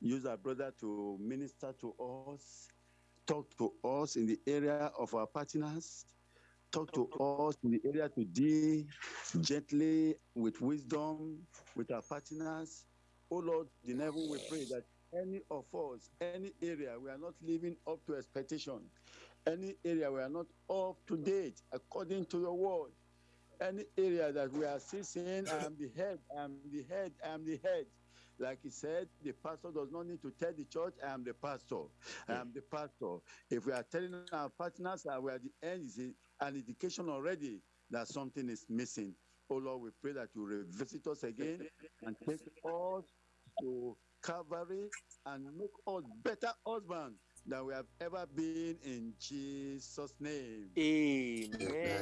use our brother to minister to us, talk to us in the area of our partners, talk to us in the area to deal gently with wisdom with our partners. Oh Lord, in heaven we pray that any of us, any area we are not living up to expectation, any area we are not up to date according to your word, any area that we are still saying, I am the head, I am the head, I am the head. Like he said, the pastor does not need to tell the church, I am the pastor. I am the pastor. If we are telling our partners that we are the end, is an indication already that something is missing. Oh Lord, we pray that you revisit us again and take us to Calvary and make us better husbands than we have ever been in Jesus' name. Amen.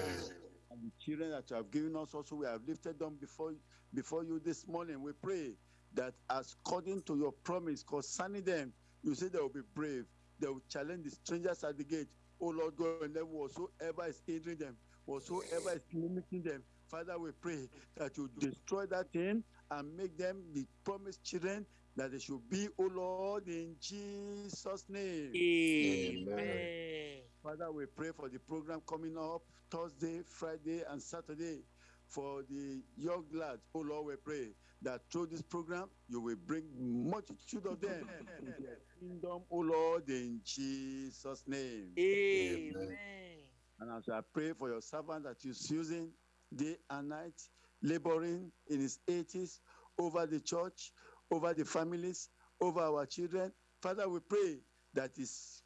And the children that you have given us also, we have lifted them before, before you this morning. We pray that as according to your promise concerning them, you say they will be brave. They will challenge the strangers at the gate. Oh Lord God, and then whatsoever is hindering them, whatsoever is limiting them, Father, we pray that you destroy that thing and make them the promised children that they should be, oh Lord, in Jesus' name. Amen. Father, we pray for the program coming up Thursday, Friday, and Saturday for the young lads. Oh Lord, we pray that through this program you will bring multitude of them into your kingdom, oh Lord, in Jesus' name. Amen. And as I pray for your servant that you're using day and night, laboring in his 80s over the church, over the families, over our children, Father, we pray that his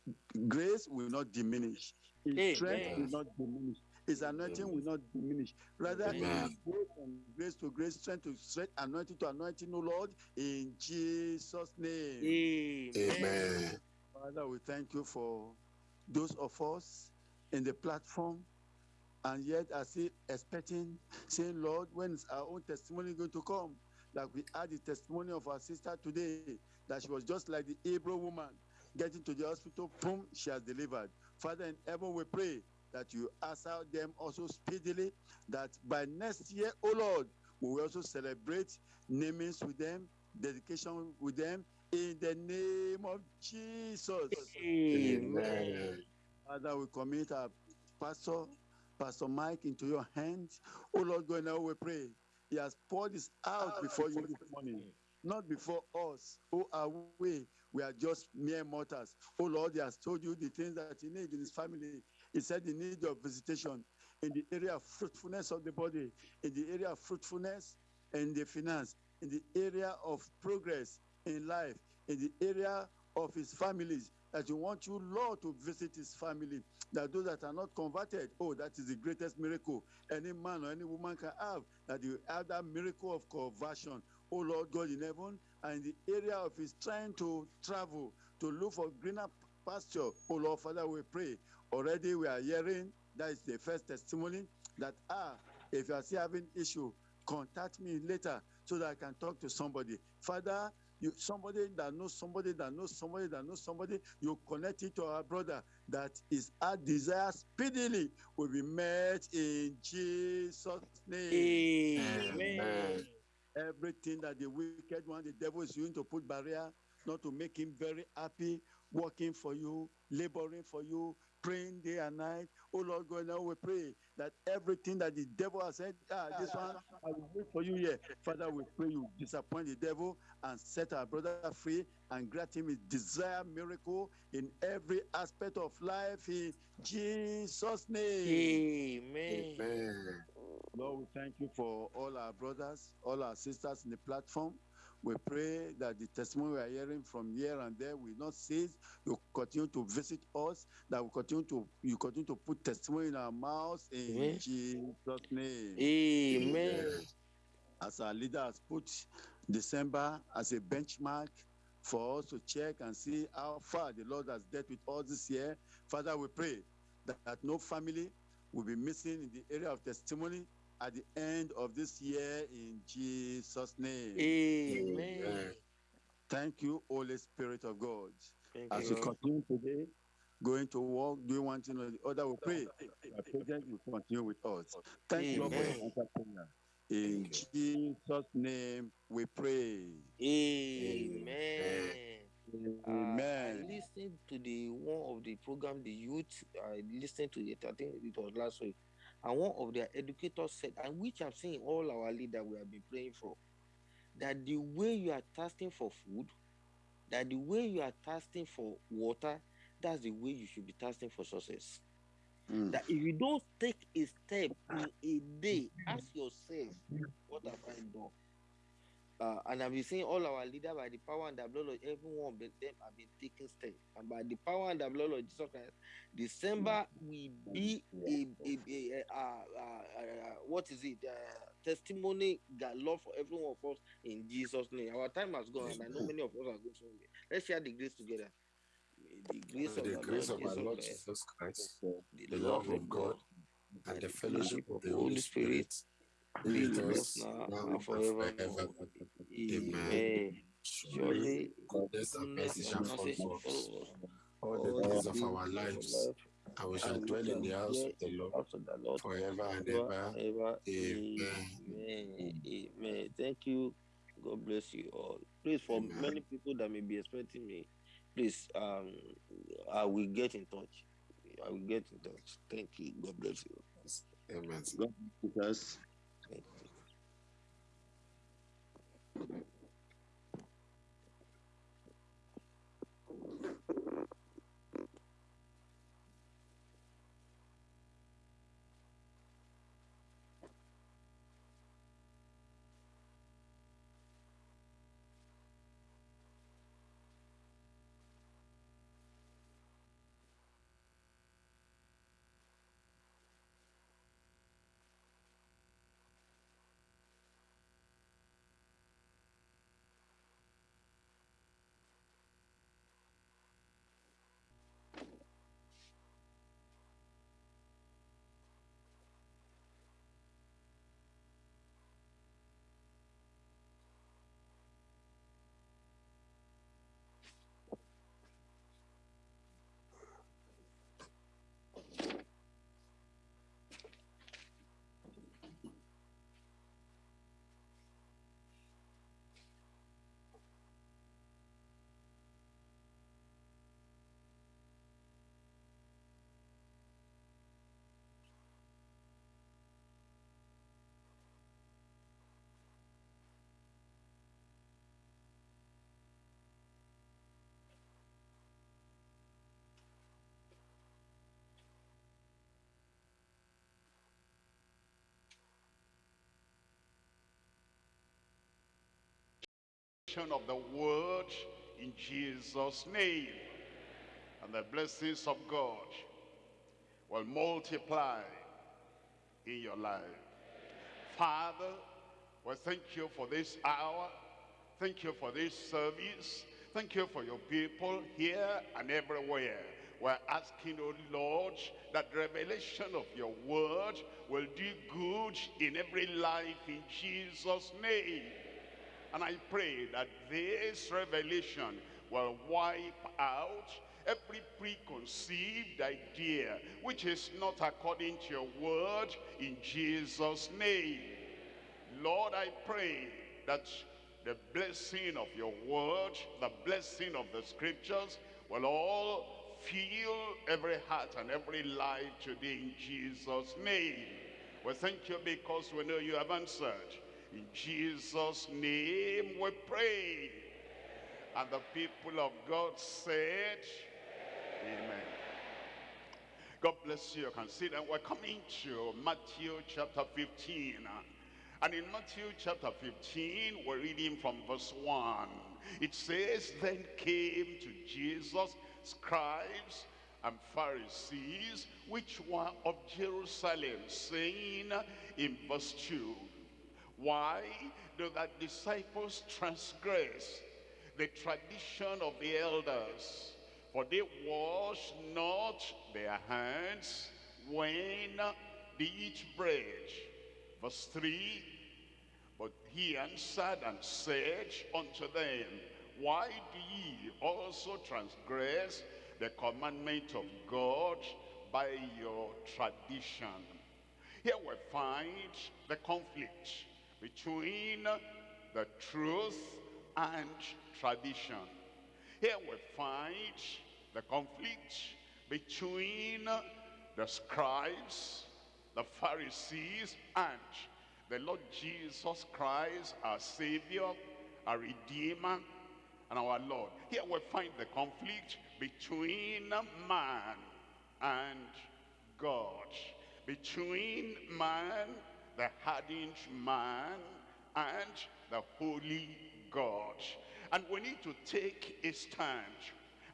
grace will not diminish, his Amen. strength will not diminish, his anointing will not diminish. Rather, Amen. go from grace to grace, strength to strength, anointing to anointing, oh Lord, in Jesus' name. Amen. Father, we thank you for those of us in the platform and yet are still expecting, saying, Lord, when is our own testimony going to come? Like we had the testimony of our sister today, that she was just like the Hebrew woman, getting to the hospital, boom, she has delivered. Father, in heaven, we pray that you answer them also speedily, that by next year, oh Lord, we will also celebrate namings with them, dedication with them, in the name of Jesus. Amen. Father, we commit our pastor, Pastor Mike, into your hands. Oh Lord, God, now we pray. He has poured this out before you this morning, not before us. Who are we? We are just mere mortals. Oh Lord, He has told you the things that He needs in His family. He said the need of visitation in the area of fruitfulness of the body, in the area of fruitfulness and the finance, in the area of progress in life, in the area of his families, that you want you, Lord, to visit his family. That those that are not converted, oh, that is the greatest miracle any man or any woman can have. That you have that miracle of conversion, oh Lord God in heaven, and in the area of his trying to travel to look for greener pasture. Oh Lord, Father, we pray. Already we are hearing that is the first testimony that ah, if you are still having issue, contact me later so that I can talk to somebody. Father, you somebody that knows somebody that knows somebody that knows somebody, you connect it to our brother that is our desire speedily will be met in Jesus' name. Amen. Everything that the wicked one, the devil is using to put barrier, not to make him very happy, working for you, laboring for you, praying day and night. Oh Lord God, now we pray that everything that the devil has said, ah, this one, I will wait for you here. Father, we pray you disappoint the devil and set our brother free and grant him his desire miracle in every aspect of life in Jesus' name. Amen. Lord, we thank you for all our brothers, all our sisters in the platform. We pray that the testimony we are hearing from here and there will not cease. You continue to visit us, that we continue to you continue to put testimony in our mouths in Amen. Jesus' name. Amen. As our leader has put December as a benchmark for us to check and see how far the Lord has dealt with us this year. Father, we pray that, that no family will be missing in the area of testimony at the end of this year in Jesus' name. Amen. Amen. Thank you, Holy Spirit of God. Thank As you, continue today, going to work, doing one thing or the other, we pray. Our presence will continue with us. Thank Amen. you, Lord, for your. In Jesus' name we pray. Amen. Amen. Listen I listened to the one of the program, the youth. I listened to it. I think it was last week and one of their educators said, and which I've seen all our leaders we have been praying for, that the way you are thirsting for food, that the way you are thirsting for water, that's the way you should be thirsting for success. Mm. That if you don't take a step in a day, ask yourself, what have I done? Uh, and I've been saying all our leaders by the power and the blood of everyone, but them have been taking steps. And by the power and the blood of Jesus Christ, December will be a, a, a, a, uh, uh, uh, what is it? Uh, testimony galore for everyone of us in Jesus' name. Our time has gone, and I know many of us are going somewhere. Let's share the grace together. May the grace May of the our grace Lord of our Jesus Lord Christ, Jesus Christ, the the love love of God, and the fellowship of the Holy Spirit be be with with us us now now and and forever. Amen. Amen. Surely, Surely goodness and mercy shall follow us all all the the days of our lives, life, and we shall dwell in the house of the Lord house of the Lord forever and ever. Amen. Amen. Amen. Thank you. God bless you all. Please, for Amen. many people that may be expecting me, please, um, I will get in touch. I will get in touch. Thank you. God bless you. Amen. God bless us. You. Of the word in Jesus' name. And the blessings of God will multiply in your life. Father, we thank you for this hour. Thank you for this service. Thank you for your people here and everywhere. We're asking, oh Lord, that revelation of your word will do good in every life in Jesus' name. And I pray that this revelation will wipe out every preconceived idea which is not according to your word in Jesus' name. Lord, I pray that the blessing of your word, the blessing of the scriptures will all fill every heart and every life today in Jesus' name. We thank you because we know you have answered. In Jesus' name we pray. And the people of God said, Amen. God bless you. You can see that we're coming to Matthew chapter 15. And in Matthew chapter 15, we're reading from verse 1. It says, Then came to Jesus scribes and Pharisees, which were of Jerusalem, saying in verse 2, Why do thy disciples transgress the tradition of the elders? For they wash not their hands when they eat bread. Verse 3, But he answered and said unto them, Why do ye also transgress the commandment of God by your tradition? Here we find the conflict between the truth and tradition. Here we find the conflict between the scribes, the Pharisees, and the Lord Jesus Christ, our Savior, our Redeemer, and our Lord. Here we find the conflict between man and God. Between man, the hardened man, and the holy God. And we need to take a stand.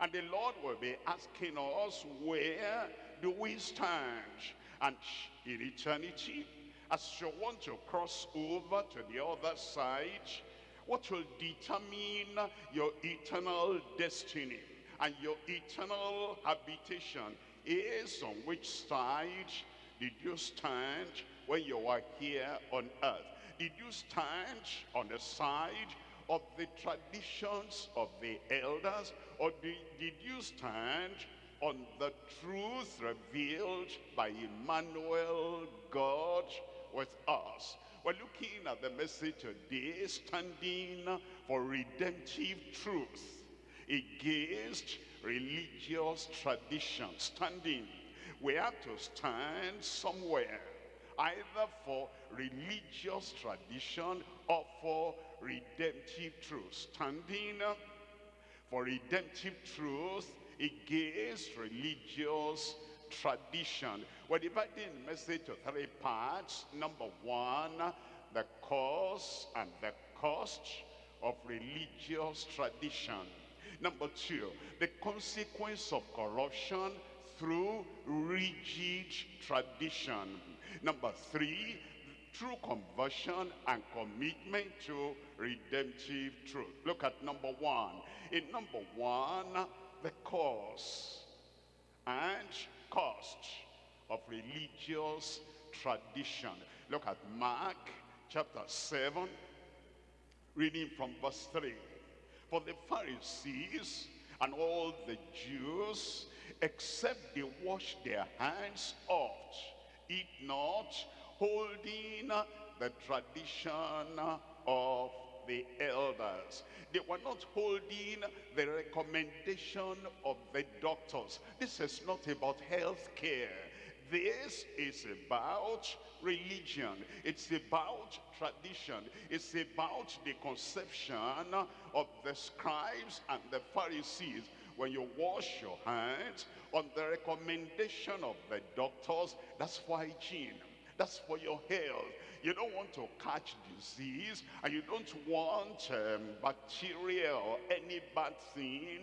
And the Lord will be asking us, where do we stand? And in eternity, as you want to cross over to the other side, what will determine your eternal destiny and your eternal habitation is on which side did you stand when you were here on earth? Did you stand on the side of the traditions of the elders or did, you stand on the truth revealed by Emmanuel God with us? We're looking at the message today, standing for redemptive truth against religious tradition. Standing. We have to stand somewhere, either for religious tradition or for redemptive truth. Standing for redemptive truth against religious tradition. We're dividing the message to three parts. Number one, the cause and the cost of religious tradition. Number two, the consequence of corruption through rigid tradition. Number three, true conversion and commitment to redemptive truth. Look at number one. In number one, the cause and cost of religious tradition. Look at Mark chapter 7, reading from verse 3. For the Pharisees and all the Jews, except they wash their hands oft, eat not, holding the tradition of the elders. They were not holding the recommendation of the doctors. This is not about health care. This is about religion. It's about tradition. It's about the conception of the scribes and the Pharisees. When you wash your hands on the recommendation of the doctors, that's for hygiene. That's for your health. You don't want to catch disease and you don't want um, bacteria or any bad thing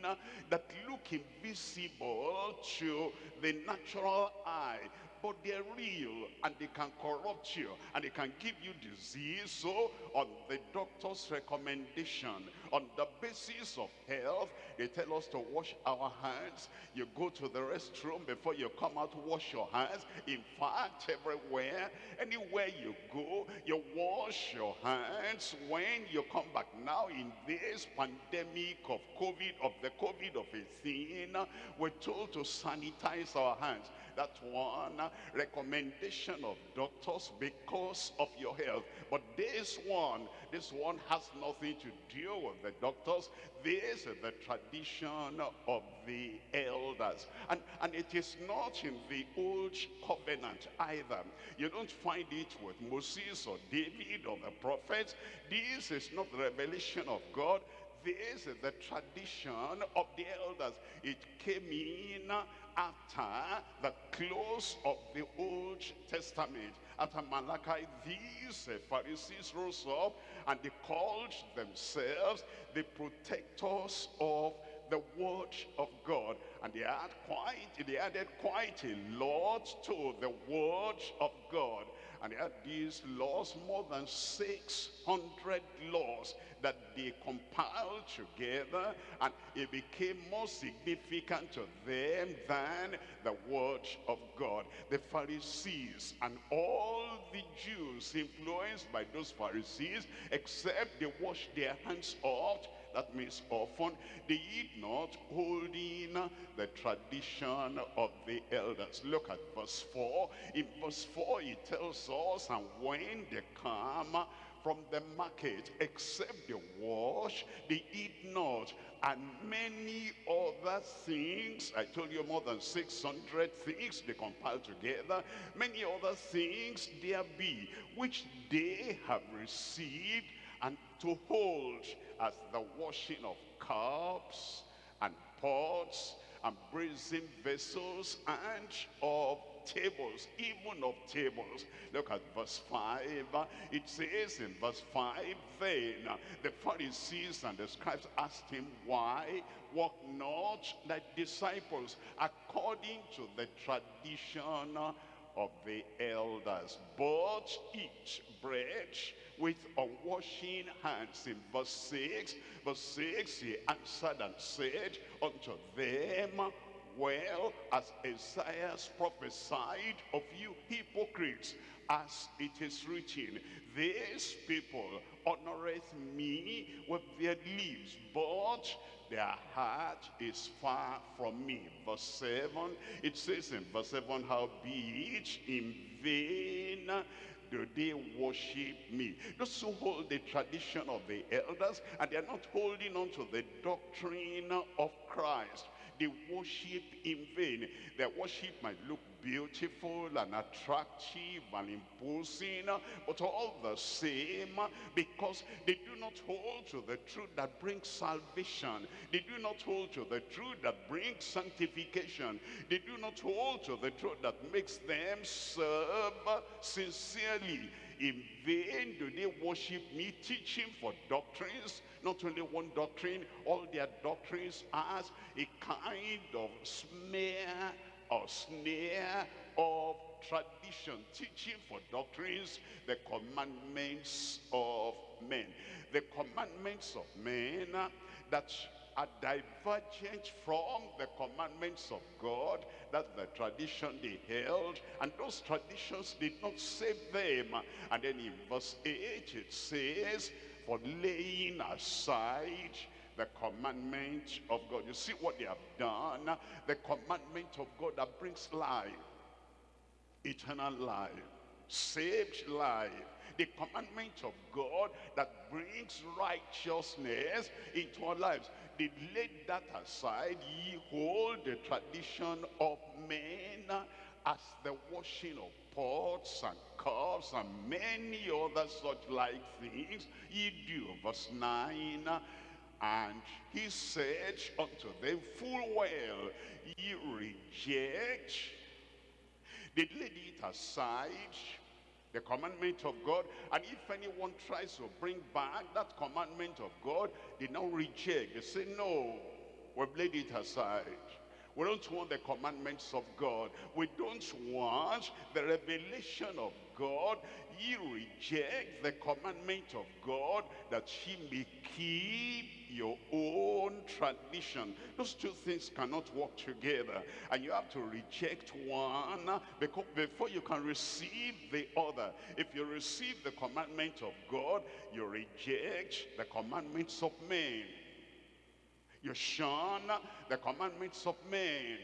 that look invisible to the natural eye but they're real and they can corrupt you and they can give you disease. So on the doctor's recommendation, on the basis of health, they tell us to wash our hands. You go to the restroom before you come out, wash your hands. In fact, everywhere, anywhere you go, you wash your hands when you come back. Now in this pandemic of COVID, of the COVID of 18, we're told to sanitize our hands that one recommendation of doctors because of your health but this one this one has nothing to do with the doctors this is the tradition of the elders. And and it is not in the old covenant either. You don't find it with moses or david or the prophets. This is not the revelation of god this is the tradition of the elders. It came in after the close of the Old Testament. After Malachi, these Pharisees rose up and they called themselves the protectors of the word of God. And they had quite, they added quite a lot to the word of God. And they had these laws, more than 600 laws that they compiled together and it became more significant to them than the word of God. The Pharisees and all the Jews influenced by those Pharisees, except they washed their hands off that means often they eat not holding the tradition of the elders. Look at verse 4. In verse 4 it tells us, and when they come from the market, except they wash, they eat not, and many other things. I told you more than 600 things they compiled together. Many other things there be, which they have received to hold as the washing of cups and pots and brazen vessels and of tables, even of tables. Look at verse 5. It says in verse 5, Then the Pharisees and the scribes asked him, Why walk not thy disciples according to the tradition of the elders, but eat bread with unwashing hands. In verse 6, verse 6, he answered and said unto them, well as Isaiah prophesied of you hypocrites, as it is written, these people honoreth me with their lips, but their heart is far from me. Verse 7, it says in verse 7, how be it in vain do they worship me. Those who hold the tradition of the elders and they are not holding on to the doctrine of Christ they worship in vain. Their worship might look beautiful and attractive and imposing, but all the same, because they do not hold to the truth that brings salvation. They do not hold to the truth that brings sanctification. They do not hold to the truth that makes them serve sincerely. In vain do they worship me, teaching for doctrines not only one doctrine, all their doctrines as a kind of smear or snare of tradition, teaching for doctrines, the commandments of men. The commandments of men uh, that are divergent from the commandments of God. That's the tradition they held. And those traditions did not save them. And then in verse 8 it says, for laying aside the commandment of God. You see what they have done? The commandment of God that brings life, eternal life, saved life. The commandment of God that brings righteousness into our lives. They laid that aside. Ye hold the tradition of men as the washing of pots and cups and many other such like things ye do. Verse 9, and he said unto them full well, ye reject, they laid it aside, the commandment of God. And if anyone tries to bring back that commandment of God, they now reject. They say, no, we've laid it aside. We don't want the commandments of God. We don't want the revelation of God. Ye reject the commandment of God that ye may keep your own tradition. Those two things cannot work together. And you have to reject one because before you can receive the other. If you receive the commandment of God, you reject the commandments of men. You shun the commandments of men.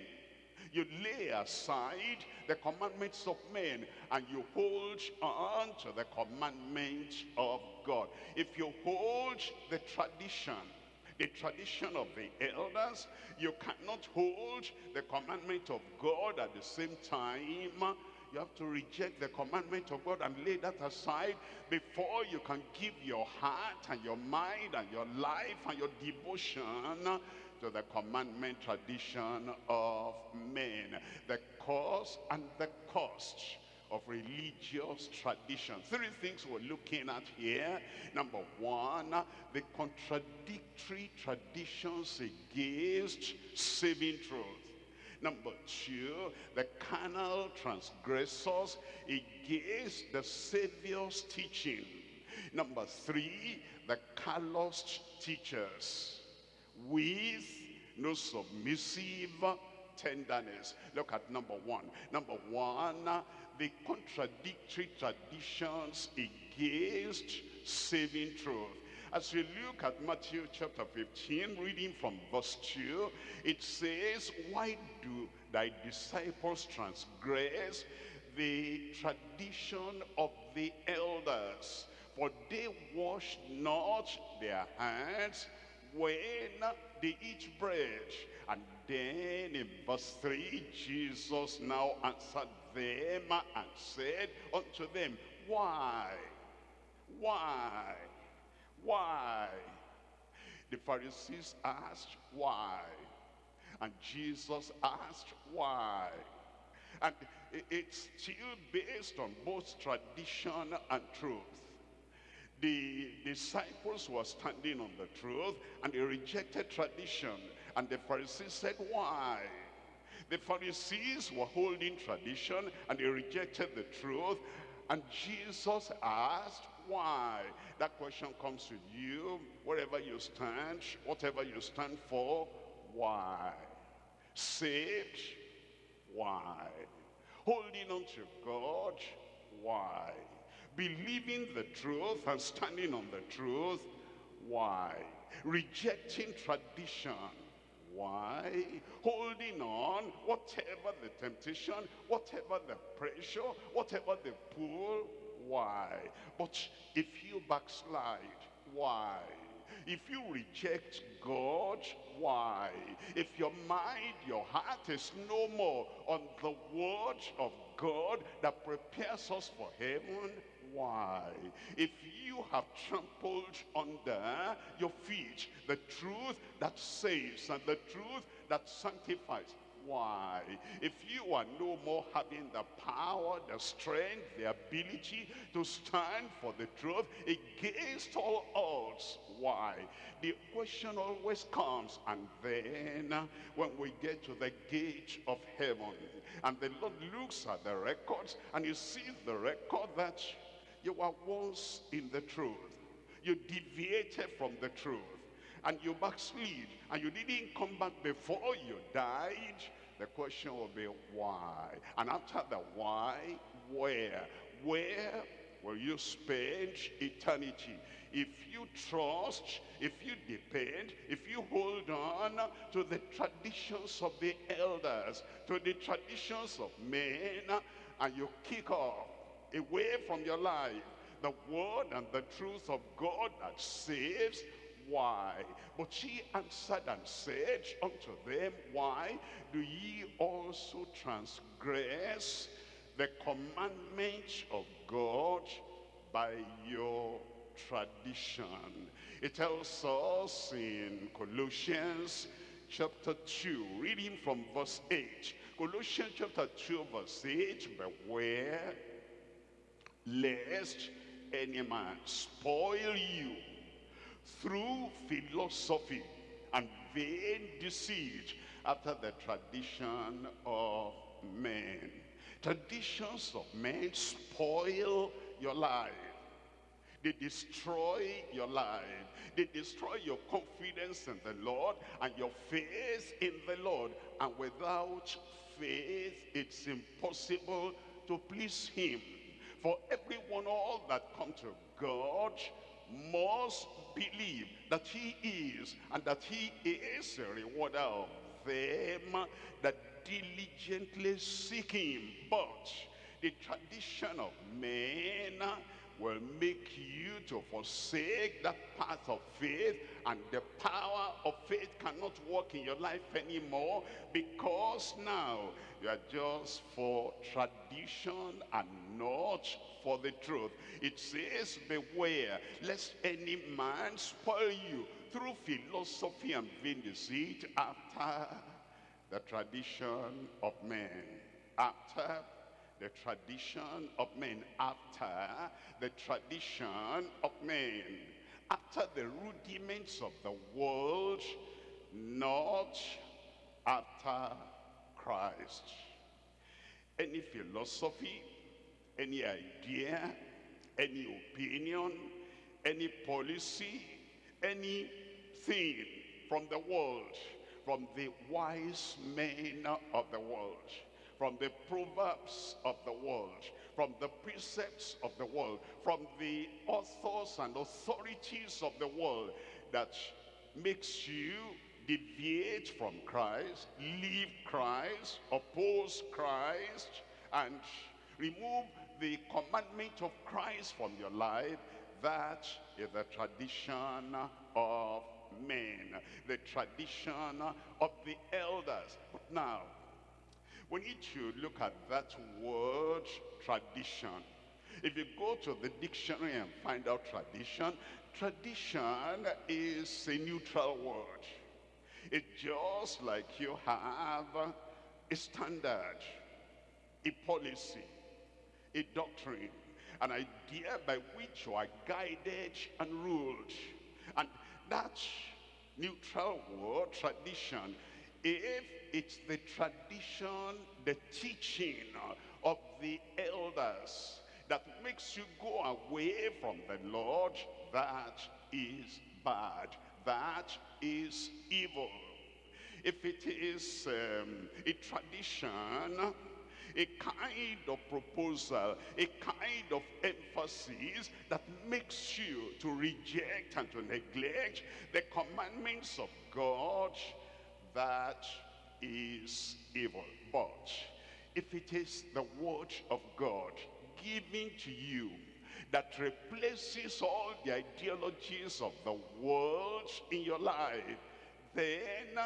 You lay aside the commandments of men and you hold on to the commandments of God. If you hold the tradition, the tradition of the elders, you cannot hold the commandment of God at the same time you have to reject the commandment of God and lay that aside before you can give your heart and your mind and your life and your devotion to the commandment tradition of men. The cause and the cost of religious tradition. Three things we're looking at here. Number one, the contradictory traditions against saving truth. Number two, the carnal transgressors against the Savior's teaching. Number three, the calloused teachers with no submissive tenderness. Look at number one. Number one, the contradictory traditions against saving truth. As we look at Matthew chapter 15, reading from verse 2, it says, Why do thy disciples transgress the tradition of the elders? for they wash not their hands when they eat bread. And then in verse 3, Jesus now answered them and said unto them, Why? Why? Why? The Pharisees asked, Why? And Jesus asked, Why? And it's still based on both tradition and truth. The disciples were standing on the truth and they rejected tradition. And the Pharisees said, why? The Pharisees were holding tradition and they rejected the truth. And Jesus asked, why? That question comes to you, wherever you stand, whatever you stand for, why? Saved, why? Holding on to God, why? Believing the truth and standing on the truth, why? Rejecting tradition, why? Holding on, whatever the temptation, whatever the pressure, whatever the pull, why? But if you backslide, why? If you reject God, why? If your mind, your heart is no more on the word of God that prepares us for heaven, why? If you have trampled under your feet the truth that saves and the truth that sanctifies, why? If you are no more having the power, the strength, the ability to stand for the truth against all odds, why? The question always comes, and then when we get to the gate of heaven, and the Lord looks at the records, and you see the record that you were once in the truth. You deviated from the truth and you backslid and you didn't come back before you died, the question will be why? And after the why, where? Where will you spend eternity? If you trust, if you depend, if you hold on to the traditions of the elders, to the traditions of men, and you kick off away from your life the word and the truth of God that saves, why? But she answered and said unto them, Why do ye also transgress the commandment of God by your tradition? It tells us in Colossians chapter 2, reading from verse 8. Colossians chapter 2, verse 8, Beware lest any man spoil you through philosophy and vain deceit after the tradition of men. Traditions of men spoil your life. They destroy your life. They destroy your confidence in the Lord and your faith in the Lord. And without faith, it's impossible to please him. For everyone, all that come to God must believe that he is and that he is a rewarder of them that diligently seek him. But the tradition of men will make you to forsake that path of faith and the power of faith cannot work in your life anymore because now you are just for tradition and not for the truth. It says, beware lest any man spoil you through philosophy and vain deceit after the tradition of men. After the tradition of men. After the tradition of men. After the rudiments of the world, not after Christ. Any philosophy, any idea, any opinion, any policy, anything from the world, from the wise men of the world, from the proverbs of the world, from the precepts of the world, from the authors and authorities of the world that makes you deviate from Christ, leave Christ, oppose Christ, and remove the commandment of Christ from your life, that is the tradition of men, the tradition of the elders. But now, we need to look at that word tradition. If you go to the dictionary and find out tradition, tradition is a neutral word. It's just like you have a standard, a policy, a doctrine, an idea by which you are guided and ruled. And that neutral word, tradition, if it's the tradition, the teaching of the elders that makes you go away from the Lord, that is bad. That is evil. If it is um, a tradition, a kind of proposal, a kind of emphasis that makes you to reject and to neglect the commandments of God, that is evil. But if it is the word of God given to you that replaces all the ideologies of the world in your life, then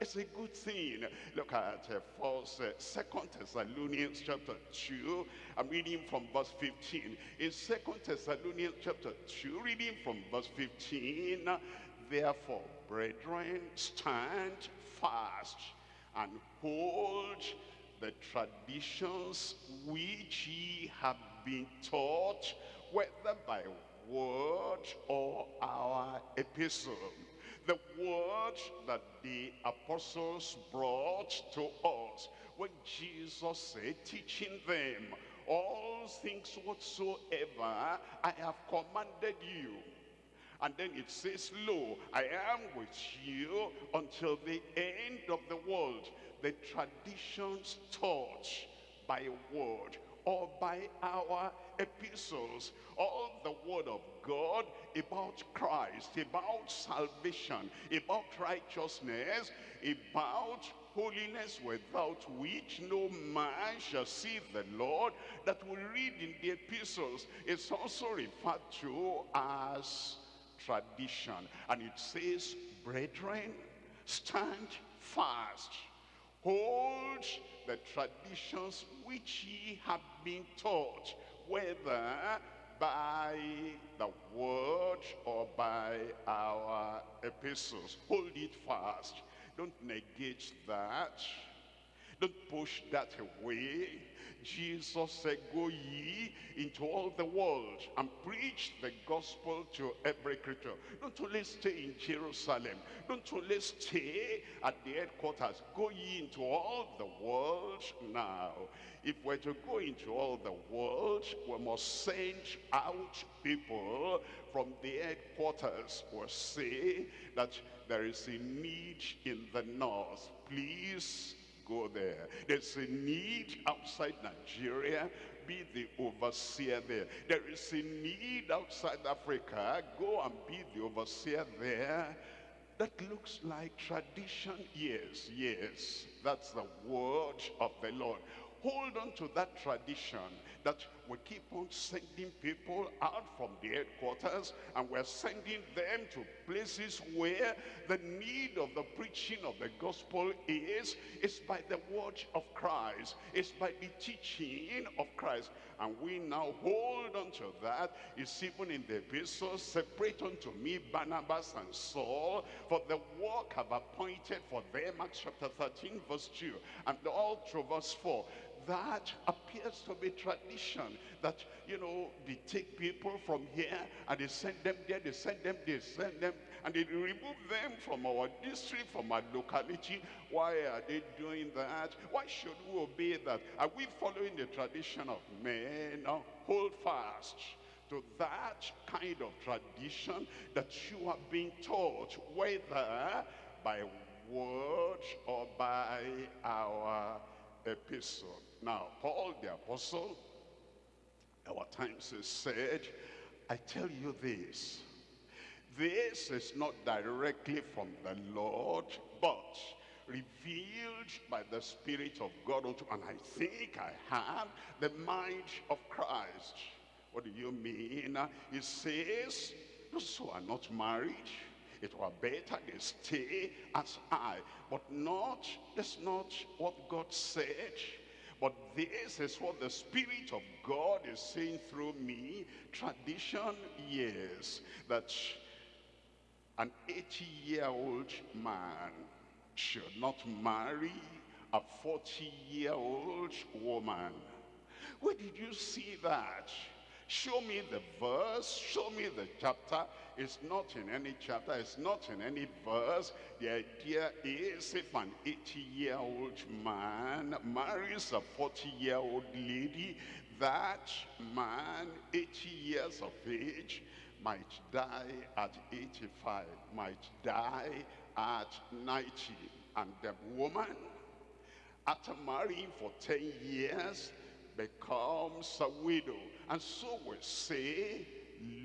it's a good thing. Look at uh, first, uh, Second Thessalonians chapter 2. I'm reading from verse 15. In Second Thessalonians chapter 2, reading from verse 15, Therefore, brethren, stand fast and hold the traditions which ye have been taught, whether by word or our epistle. The word that the apostles brought to us when Jesus said, teaching them all things whatsoever I have commanded you. And then it says, Lo, I am with you until the end of the world. The traditions taught by word or by our epistles, all the word of God about Christ, about salvation, about righteousness, about holiness without which no man shall see the Lord, that we read in the epistles, is also referred to as tradition. And it says, brethren, stand fast. Hold the traditions which ye have been taught, whether by the word or by our epistles. Hold it fast. Don't negate that. Don't push that away. Jesus said, go ye into all the world and preach the gospel to every creature. Don't only stay in Jerusalem. Don't only stay at the headquarters. Go ye into all the world now. If we're to go into all the world, we must send out people from the headquarters. We'll say that there is a need in the north. Please go there. There's a need outside Nigeria. Be the overseer there. There is a need outside Africa. Go and be the overseer there. That looks like tradition. Yes, yes. That's the word of the Lord. Hold on to that tradition that we keep on sending people out from the headquarters and we're sending them to places where the need of the preaching of the gospel is. Is by the word of Christ. It's by the teaching of Christ. And we now hold on to that. It's even in the epistle separate unto me Barnabas and Saul for the work I've appointed for them Acts chapter 13 verse 2 and all through verse 4 that appears to be tradition that you know they take people from here and they send them there they send them they send them and they remove them from our district from our locality. Why are they doing that? Why should we obey that? Are we following the tradition of men? No, hold fast to that kind of tradition that you are being taught whether by word or by our epistle now, Paul the apostle, our times is said, I tell you this, this is not directly from the Lord, but revealed by the Spirit of God unto, and I think I have the mind of Christ. What do you mean? It says, those who are not married, it were better they stay as I. But not, that's not what God said. But this is what the Spirit of God is saying through me. Tradition, yes, that an 80-year-old man should not marry a 40-year-old woman. Where did you see that? Show me the verse, show me the chapter. It's not in any chapter, it's not in any verse. The idea is if an 80-year-old man marries a 40-year-old lady, that man, 80 years of age, might die at 85, might die at 90. And the woman, after marrying for 10 years, becomes a widow. And so we say,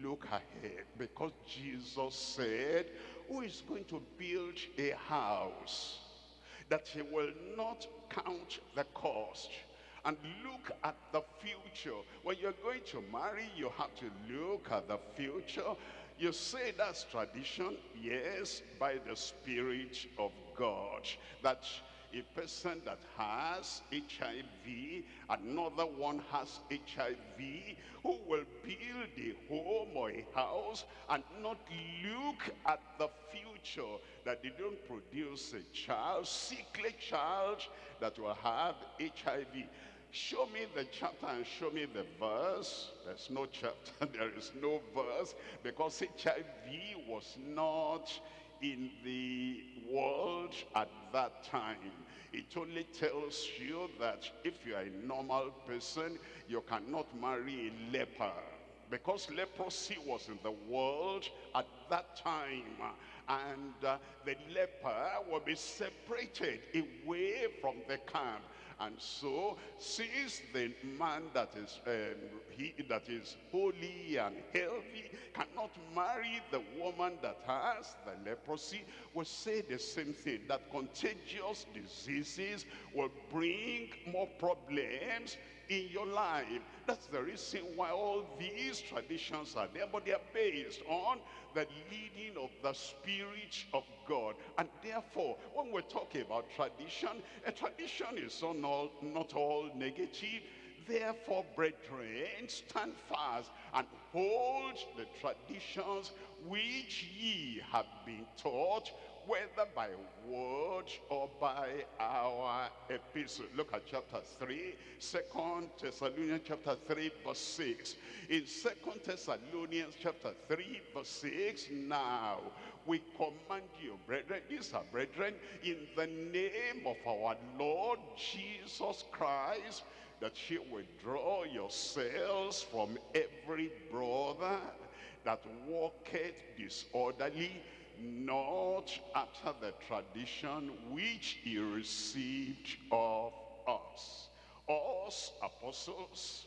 look ahead. Because Jesus said, who is going to build a house that he will not count the cost and look at the future. When you're going to marry, you have to look at the future. You say that's tradition, yes, by the Spirit of God. That a person that has HIV, another one has HIV, who will build a home or a house and not look at the future, that they don't produce a child, sickly child that will have HIV. Show me the chapter and show me the verse. There's no chapter, there is no verse, because HIV was not in the world at that time. It only tells you that if you are a normal person, you cannot marry a leper. Because leprosy was in the world at that time. And uh, the leper will be separated away from the camp. And so, since the man that is um, he that is holy and healthy cannot marry the woman that has the leprosy, we say the same thing that contagious diseases will bring more problems in your life. That's the reason why all these traditions are there, but they are based on the leading of the Spirit of God. And therefore, when we're talking about tradition, a tradition is not all, not all negative. Therefore, brethren, stand fast and hold the traditions which ye have been taught, whether by word or by our epistle. Look at chapter 3, 2 Thessalonians chapter 3, verse 6. In 2 Thessalonians chapter 3, verse 6, now we command you, brethren, these are brethren, in the name of our Lord Jesus Christ, that you withdraw yourselves from every brother that walketh disorderly, not after the tradition which he received of us. Us apostles,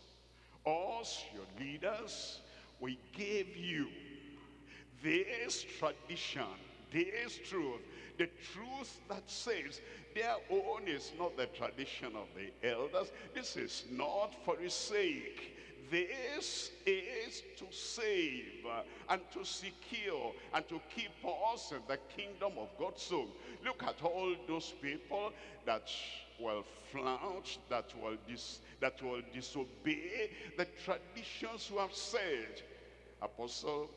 us your leaders, we gave you this tradition, this truth, the truth that says their own is not the tradition of the elders. This is not for his sake. This is to save uh, and to secure and to keep us in the kingdom of God. So look at all those people that will flout, that will, dis that will disobey the traditions we have said. Apostle,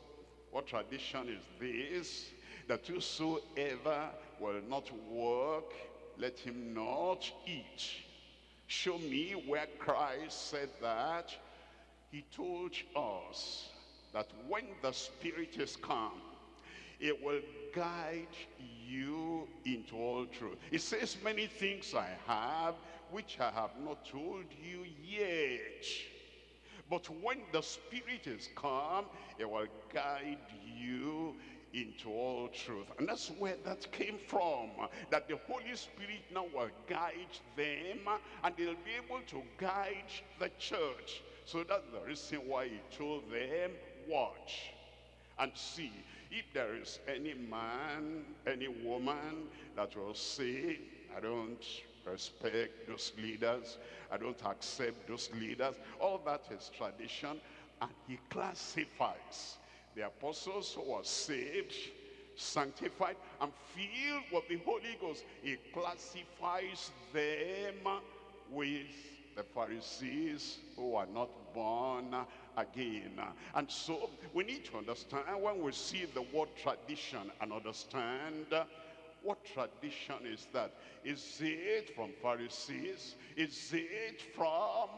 what tradition is this? That whosoever will not work, let him not eat. Show me where Christ said that. He told us that when the Spirit is come, it will guide you into all truth. It says, many things I have, which I have not told you yet. But when the Spirit is come, it will guide you into all truth. And that's where that came from. That the Holy Spirit now will guide them and they'll be able to guide the church. So that's the reason why he told them, watch and see if there is any man, any woman that will say, I don't respect those leaders, I don't accept those leaders. All that is tradition. and he classifies the apostles who are saved, sanctified, and filled with the Holy Ghost. He classifies them with the Pharisees who are not born again. And so we need to understand when we see the word tradition and understand what tradition is that? Is it from Pharisees? Is it from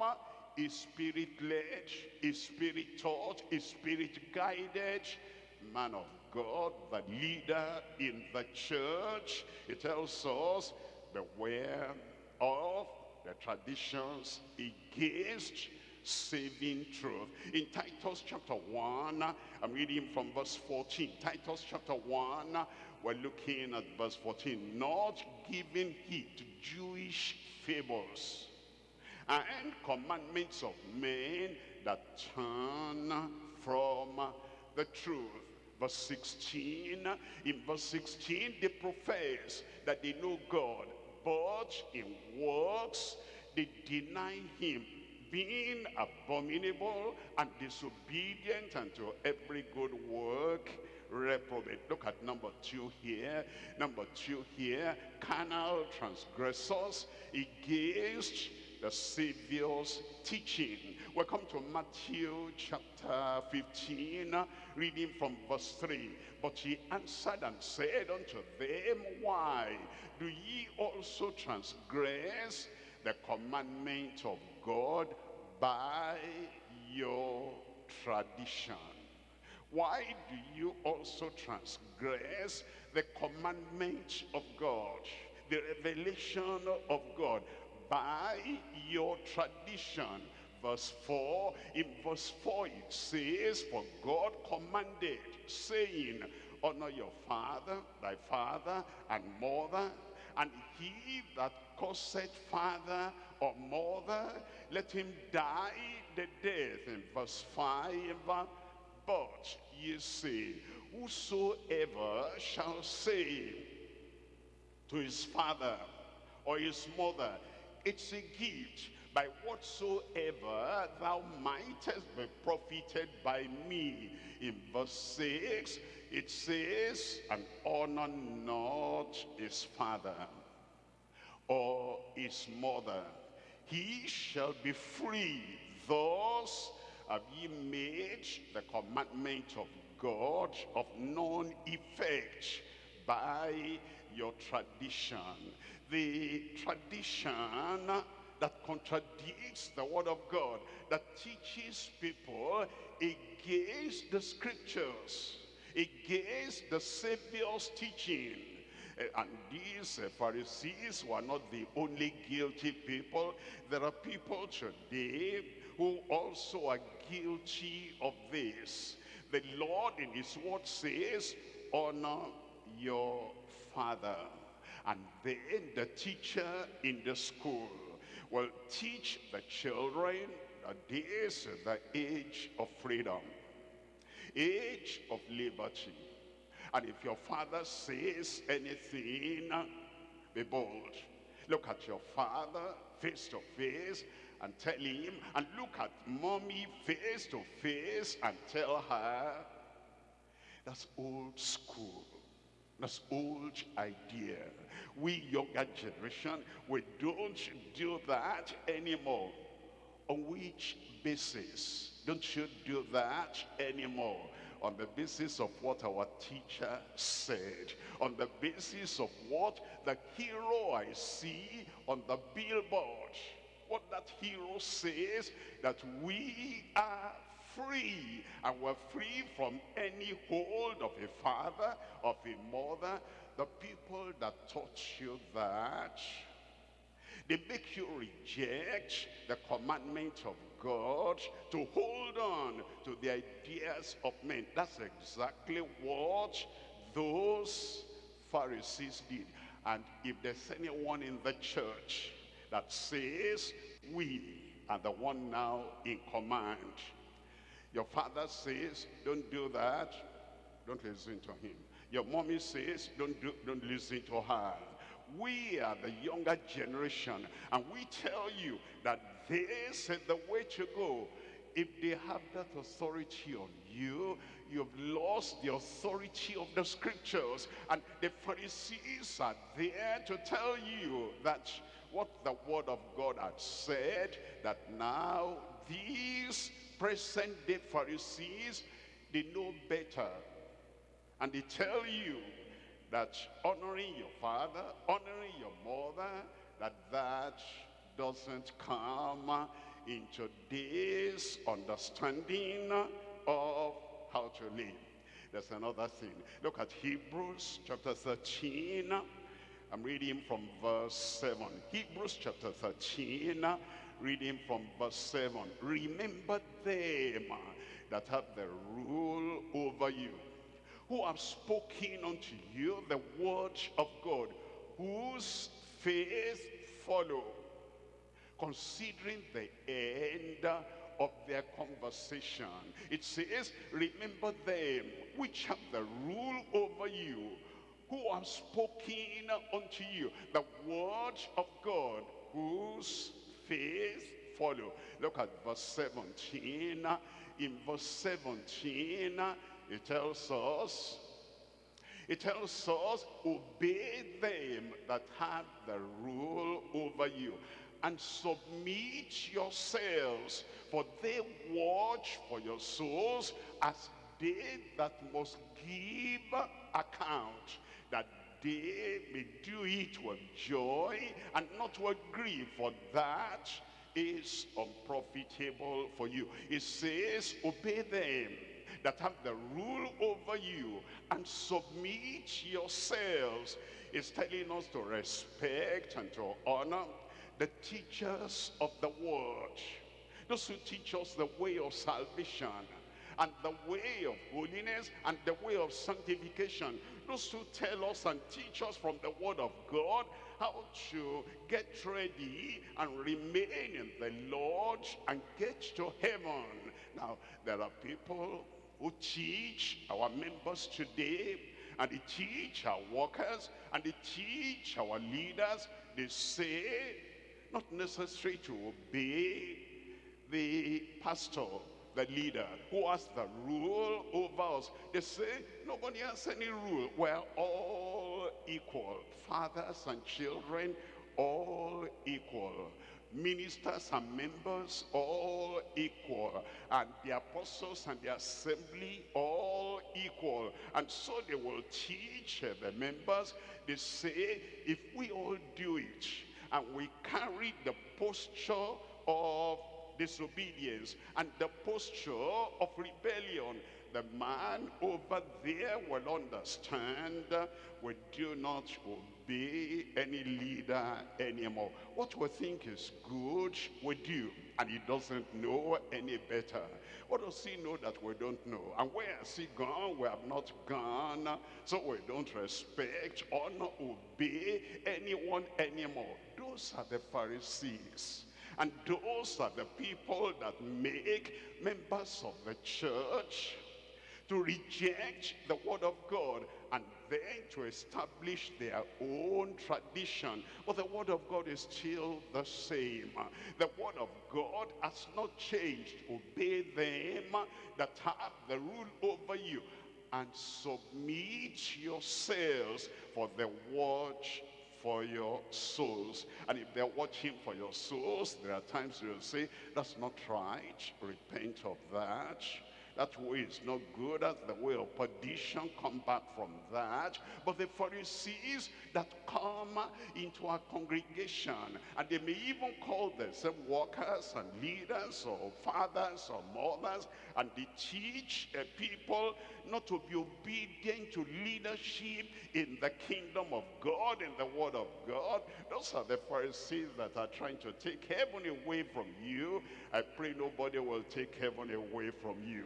a spirit-led, a spirit-taught, a spirit-guided man of God, the leader in the church? It tells us, beware of the traditions against saving truth. In Titus chapter 1, I'm reading from verse 14. Titus chapter 1, we're looking at verse 14. Not giving heed to Jewish fables and commandments of men that turn from the truth. Verse 16, in verse 16, they profess that they know God, but in works they deny him being abominable and disobedient unto every good work. Reprobate. Look at number two here. Number two here. Carnal transgressors against the savior's teaching welcome to matthew chapter 15 reading from verse 3 but he answered and said unto them why do ye also transgress the commandment of God by your tradition. Why do you also transgress the commandment of God, the revelation of God by your tradition? Verse 4, in verse 4 it says, For God commanded, saying, Honor your father, thy father and mother, and he that causeth father or mother, let him die the death. In verse 5, but ye say, whosoever shall say to his father or his mother, it's a gift by whatsoever thou mightest be profited by me. In verse 6, it says, and honor not his father or his mother. He shall be free. Thus have ye made the commandment of God of none effect by your tradition. The tradition that contradicts the word of God, that teaches people against the scriptures, against the Savior's teaching. Uh, and these uh, Pharisees were not the only guilty people. There are people today who also are guilty of this. The Lord in his word says, honor your father. And then the teacher in the school will teach the children that this is the age of freedom, age of liberty. And if your father says anything, be bold. Look at your father face to face and tell him, and look at mommy face to face and tell her, that's old school. That's old idea. We younger generation, we don't do that anymore. On which basis don't you do that anymore? On the basis of what our teacher said. On the basis of what the hero I see on the billboard. What that hero says, that we are free and we're free from any hold of a father, of a mother. The people that taught you that, they make you reject the commandment of God to hold on to the ideas of men. That's exactly what those Pharisees did. And if there's anyone in the church that says, we are the one now in command, your father says, don't do that, don't listen to him. Your mommy says, don't, do, don't listen to her. We are the younger generation, and we tell you that this is the way to go. if they have that authority on you, you've lost the authority of the scriptures. And the Pharisees are there to tell you that what the word of God had said, that now these present day Pharisees, they know better. And they tell you that honoring your father, honoring your mother, that that doesn't come in today's understanding of how to live. There's another thing. Look at Hebrews chapter 13. I'm reading from verse 7. Hebrews chapter 13, reading from verse 7. Remember them that have the rule over you, who have spoken unto you the word of God, whose faith follow, considering the end of their conversation. It says, remember them which have the rule over you, who have spoken unto you the word of God, whose faith follow. Look at verse 17. In verse 17, it tells us, it tells us, obey them that have the rule over you and submit yourselves, for they watch for your souls as they that must give account, that they may do it with joy and not with grief, for that is unprofitable for you. It says, obey them that have the rule over you and submit yourselves. It's telling us to respect and to honor the teachers of the word. Those who teach us the way of salvation and the way of holiness and the way of sanctification. Those who tell us and teach us from the word of God how to get ready and remain in the Lord and get to heaven. Now, there are people who teach our members today and they teach our workers and they teach our leaders. They say, not necessary to obey the pastor, the leader, who has the rule over us. They say, nobody has any rule. We're all equal. Fathers and children, all equal. Ministers and members, all equal. And the apostles and the assembly, all equal. And so they will teach uh, the members. They say, if we all do it, and we carry the posture of disobedience and the posture of rebellion the man over there will understand we do not obey any leader anymore. What we think is good we do and he doesn't know any better. What does he know that we don't know? And where has he gone? We have not gone. So we don't respect honor obey anyone anymore. Those are the pharisees. And those are the people that make members of the church to reject the word of God and then to establish their own tradition. But the word of God is still the same. The word of God has not changed. Obey them that have the rule over you and submit yourselves for the watch for your souls. And if they're watching for your souls, there are times you'll say, that's not right. Repent of that. That way is not good. That's the way of perdition. Come back from that. But the Pharisees that come into our congregation, and they may even call themselves workers and leaders or fathers or mothers, and they teach uh, people not to be obedient to leadership in the kingdom of God, in the word of God. Those are the Pharisees that are trying to take heaven away from you. I pray nobody will take heaven away from you.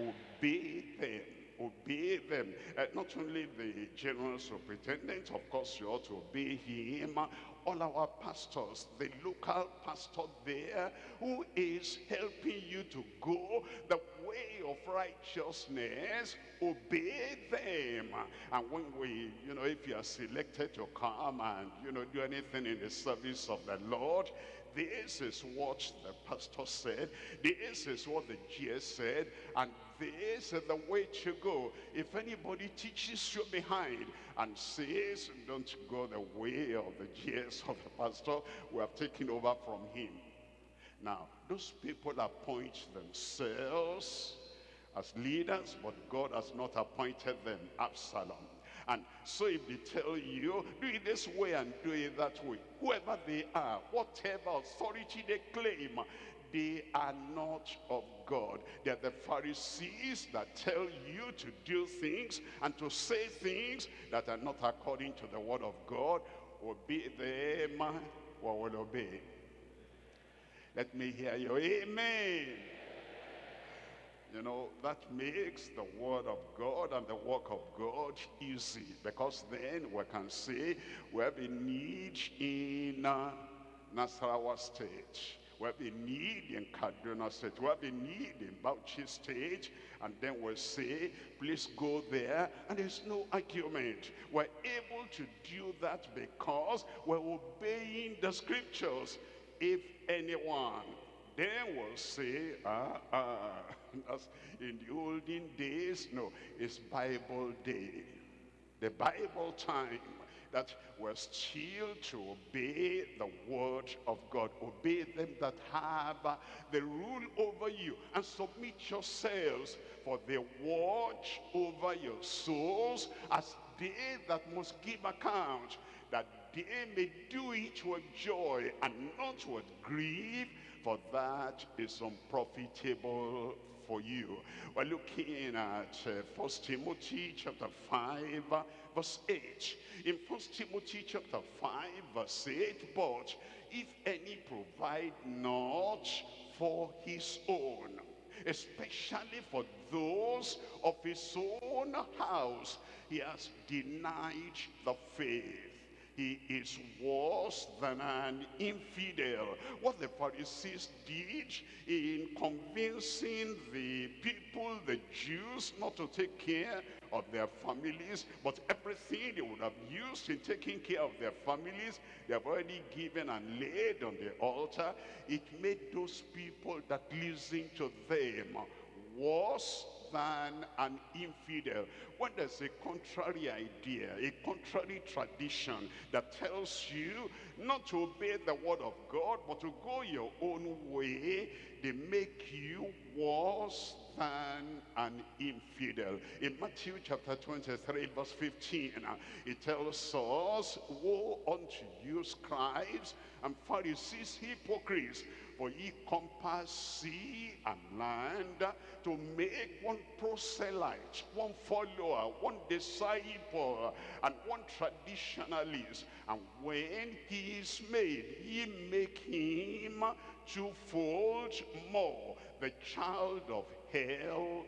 Obey them. Obey them. Uh, not only the general superintendent, of course you ought to obey him. All our pastors, the local pastor there, who is helping you to go the way way of righteousness, obey them. And when we, you know, if you are selected to come and, you know, do anything in the service of the Lord, this is what the pastor said. This is what the GS said. And this is the way to go. If anybody teaches you behind and says, don't go the way of the GS of the pastor, we have taken over from him. Now, those people appoint themselves as leaders, but God has not appointed them. Absalom. And so if they tell you, do it this way and do it that way, whoever they are, whatever authority they claim, they are not of God. They're the Pharisees that tell you to do things and to say things that are not according to the word of God. Obey them or will obey. Let me hear you. Amen. Know, that makes the word of God and the work of God easy because then we can say we have a need in Nasarawa State. We have a need in Kaduna State. We have a need in Bauchi State. And then we'll say, please go there. And there's no argument. We're able to do that because we're obeying the scriptures. If anyone then will say, ah, ah, that's in the olden days, no, it's Bible day. The Bible time that we're still to obey the word of God. Obey them that have the rule over you and submit yourselves for they watch over your souls as they that must give account that they may do it with joy and not with grief for that is unprofitable for you. We're looking at uh, First Timothy chapter 5, uh, verse 8. In First Timothy chapter 5, verse 8, but if any provide not for his own, especially for those of his own house, he has denied the faith he is worse than an infidel. What the Pharisees did in convincing the people, the Jews, not to take care of their families, but everything they would have used in taking care of their families, they have already given and laid on the altar. It made those people that listen to them worse an infidel. When there's a contrary idea, a contrary tradition that tells you not to obey the word of God, but to go your own way, they make you worse than an infidel. In Matthew chapter 23 verse 15, uh, it tells us, Woe unto you scribes and Pharisees, hypocrites, for ye compass sea and land to make one proselyte, one follower, one disciple, and one traditionalist. And when he is made, ye make him twofold more the child of hell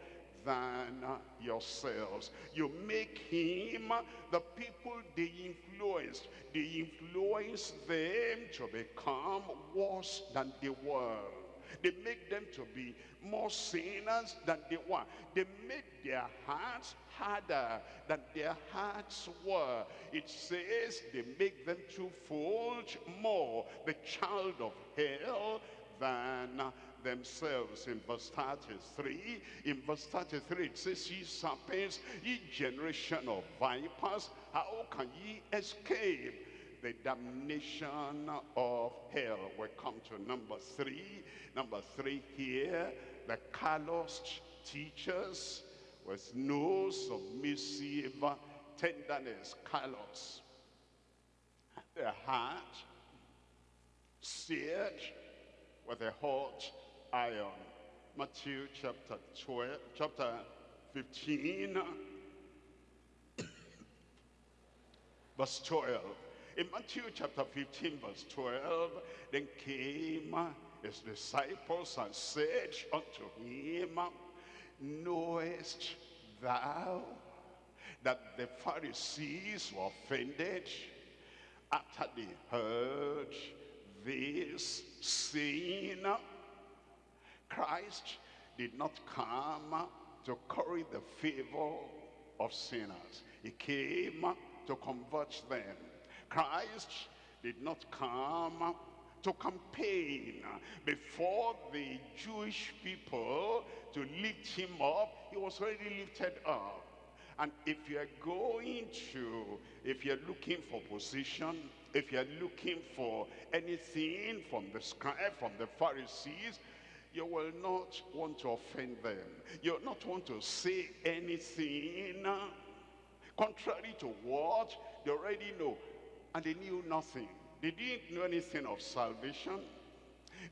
than yourselves. You make him the people they influence. They influence them to become worse than they were. They make them to be more sinners than they were. They made their hearts harder than their hearts were. It says they make them twofold more the child of hell than themselves in verse 33 in verse 33 it says ye serpents ye generation of vipers how can ye escape? The damnation of hell. We come to number three. Number three here the calloused teachers with no submissive tenderness. Callous their heart seared with a hot iron. Matthew chapter 12, chapter 15, verse 12. In Matthew chapter 15, verse 12, then came his disciples and said unto him, Knowest thou that the Pharisees were offended after they heard this saying? Christ did not come to curry the favor of sinners. He came to convert them. Christ did not come to campaign before the Jewish people to lift him up. He was already lifted up. And if you're going to, if you're looking for position, if you're looking for anything from the scribe, from the Pharisees, you will not want to offend them. You'll not want to say anything contrary to what they already know. And they knew nothing. They didn't know anything of salvation.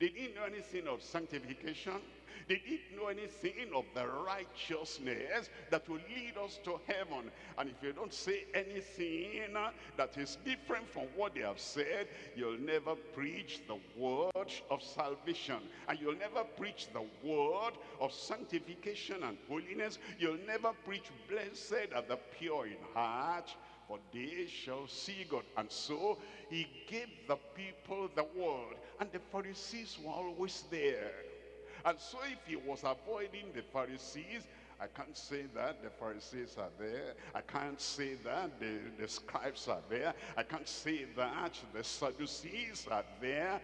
They didn't know anything of sanctification. They didn't know anything of the righteousness that will lead us to heaven. And if you don't say anything that is different from what they have said, you'll never preach the word of salvation. And you'll never preach the word of sanctification and holiness. You'll never preach blessed are the pure in heart, for they shall see God. And so he gave the people the word. And the Pharisees were always there. And so if he was avoiding the Pharisees, I can't say that the Pharisees are there. I can't say that the, the scribes are there. I can't say that the Sadducees are there.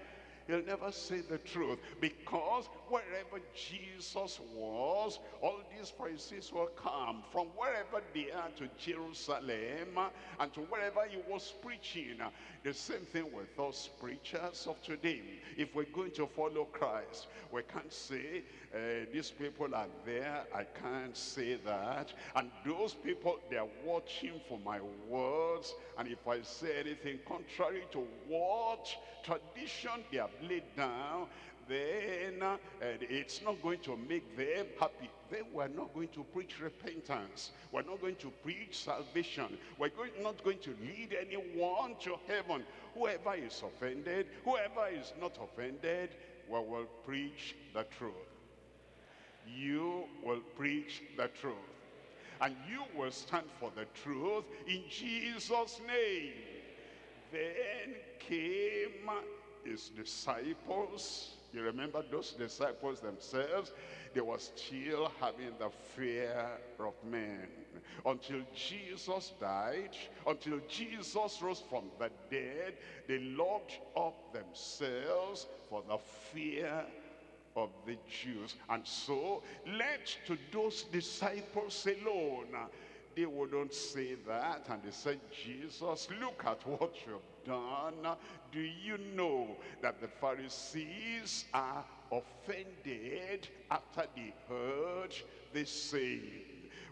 He'll never say the truth because wherever Jesus was, all these Pharisees will come from wherever they are to Jerusalem and to wherever he was preaching. The same thing with us preachers of today. If we're going to follow Christ, we can't say uh, these people are there. I can't say that. And those people, they are watching for my words. And if I say anything contrary to what tradition they have laid down, then it's not going to make them happy. Then we're not going to preach repentance. We're not going to preach salvation. We're going, not going to lead anyone to heaven. Whoever is offended, whoever is not offended, we will preach the truth. You will preach the truth. And you will stand for the truth in Jesus' name. Then came his disciples. You remember those disciples themselves? They were still having the fear of men. Until Jesus died, until Jesus rose from the dead, they locked up themselves for the fear of the Jews. And so, led to those disciples alone. They wouldn't say that. And they said, Jesus, look at what you've done. Do you know that the Pharisees are offended after they heard this saying?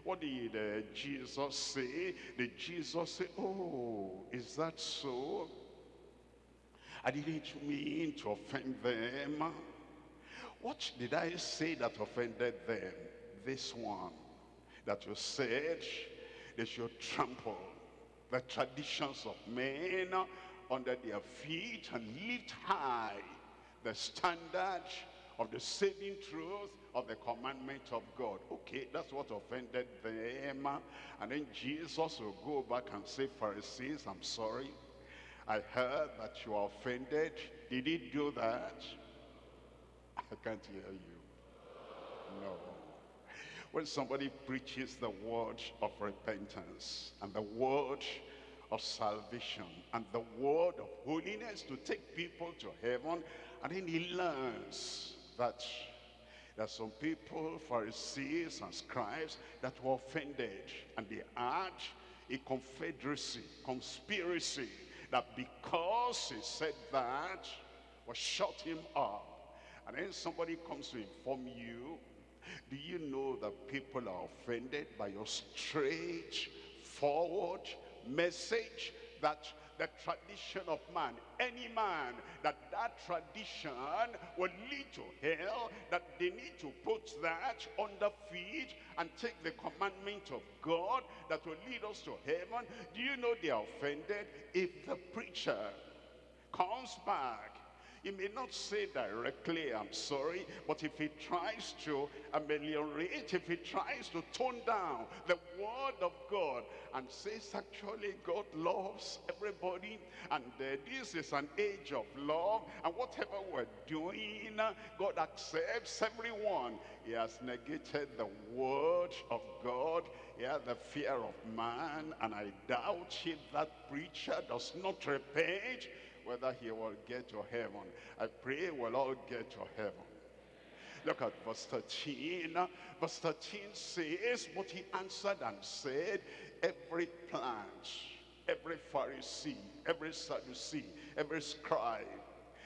What did uh, Jesus say? Did Jesus say, oh, is that so? I didn't mean to offend them. What did I say that offended them? This one, that you said they should trample the traditions of men under their feet and lift high the standard of the saving truth of the commandment of God. Okay, that's what offended them. And then Jesus will go back and say, Pharisees, I'm sorry. I heard that you are offended. Did he do that? I can't hear you. No. When somebody preaches the word of repentance and the word of salvation and the word of holiness to take people to heaven, and then he learns that there are some people, Pharisees and scribes, that were offended, and they had a confederacy, conspiracy, that because he said that, was shut him up. And then somebody comes to inform you, do you know that people are offended by your straight forward message that the tradition of man, any man, that that tradition will lead to hell, that they need to put that under feet and take the commandment of God that will lead us to heaven. Do you know they are offended if the preacher comes back he may not say directly, I'm sorry, but if he tries to ameliorate, if he tries to tone down the word of God and says actually God loves everybody and uh, this is an age of love and whatever we're doing, God accepts everyone. He has negated the word of God. Has the fear of man and I doubt if that preacher does not repent whether he will get to heaven. I pray we'll all get to heaven. Look at verse 13. Verse 13 says, But he answered and said, Every plant, every Pharisee, every Sadducee, every scribe,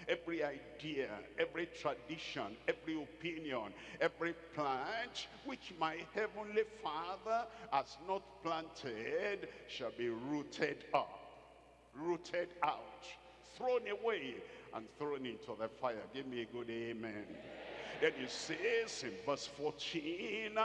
every idea, every tradition, every opinion, every plant which my heavenly Father has not planted shall be rooted up, rooted out, thrown away, and thrown into the fire. Give me a good amen. Then it says in verse 14,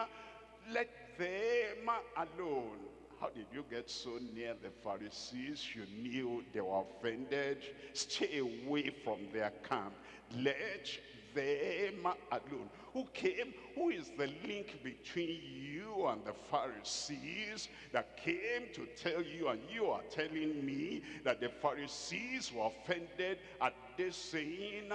let them alone. How did you get so near the Pharisees? You knew they were offended. Stay away from their camp. Let them alone. Who came? Who is the link between you and the Pharisees that came to tell you and you are telling me that the Pharisees were offended at this saying,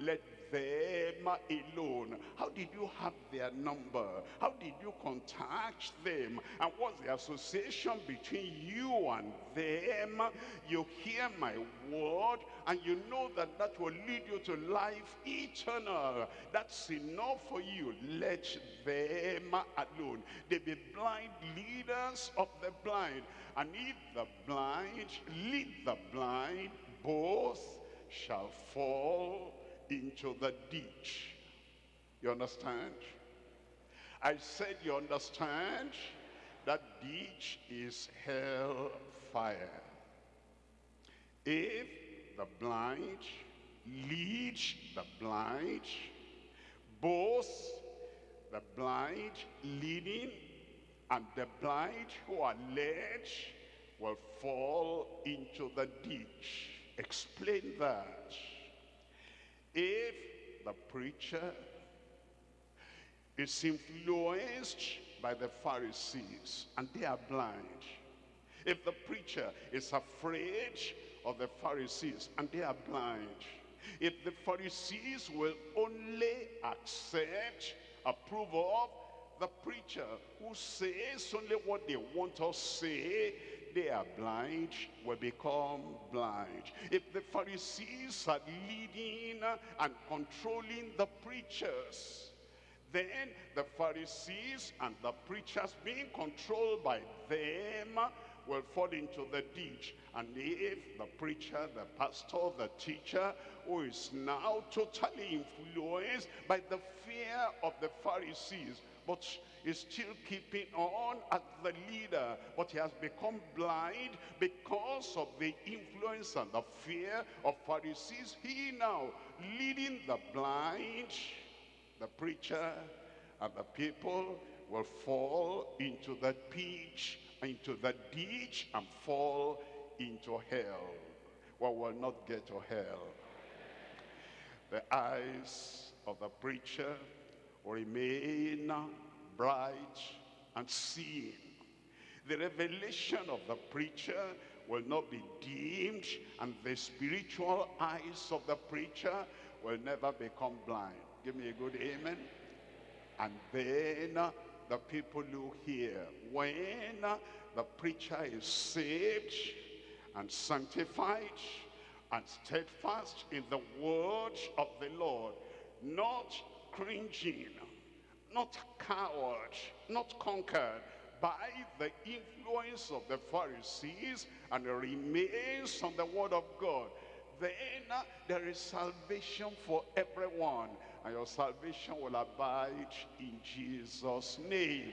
let them alone. How did you have their number? How did you contact them? And what's the association between you and them? You hear my word and you know that that will lead you to life eternal. That's enough for you. Let them alone. They be blind leaders of the blind. And if the blind lead the blind, both shall fall into the ditch. You understand? I said you understand? That ditch is hell fire. If the blind lead the blind, both the blind leading and the blind who are led will fall into the ditch. Explain that. If the preacher is influenced by the Pharisees and they are blind, if the preacher is afraid of the Pharisees and they are blind, if the Pharisees will only accept, approve of the preacher who says only what they want to say, they are blind will become blind. If the Pharisees are leading and controlling the preachers, then the Pharisees and the preachers being controlled by them will fall into the ditch. And if the preacher, the pastor, the teacher, who is now totally influenced by the fear of the Pharisees, but is still keeping on as the leader, but he has become blind because of the influence and the fear of Pharisees. He now leading the blind, the preacher and the people will fall into the pitch, into the ditch and fall into hell. Well, will not get to hell. The eyes of the preacher will remain bright and seeing. The revelation of the preacher will not be dimmed and the spiritual eyes of the preacher will never become blind. Give me a good amen. And then the people who hear, when the preacher is saved and sanctified and steadfast in the word of the Lord, not cringing, not coward, not conquered by the influence of the Pharisees and remains on the word of God, then uh, there is salvation for everyone. And your salvation will abide in Jesus' name.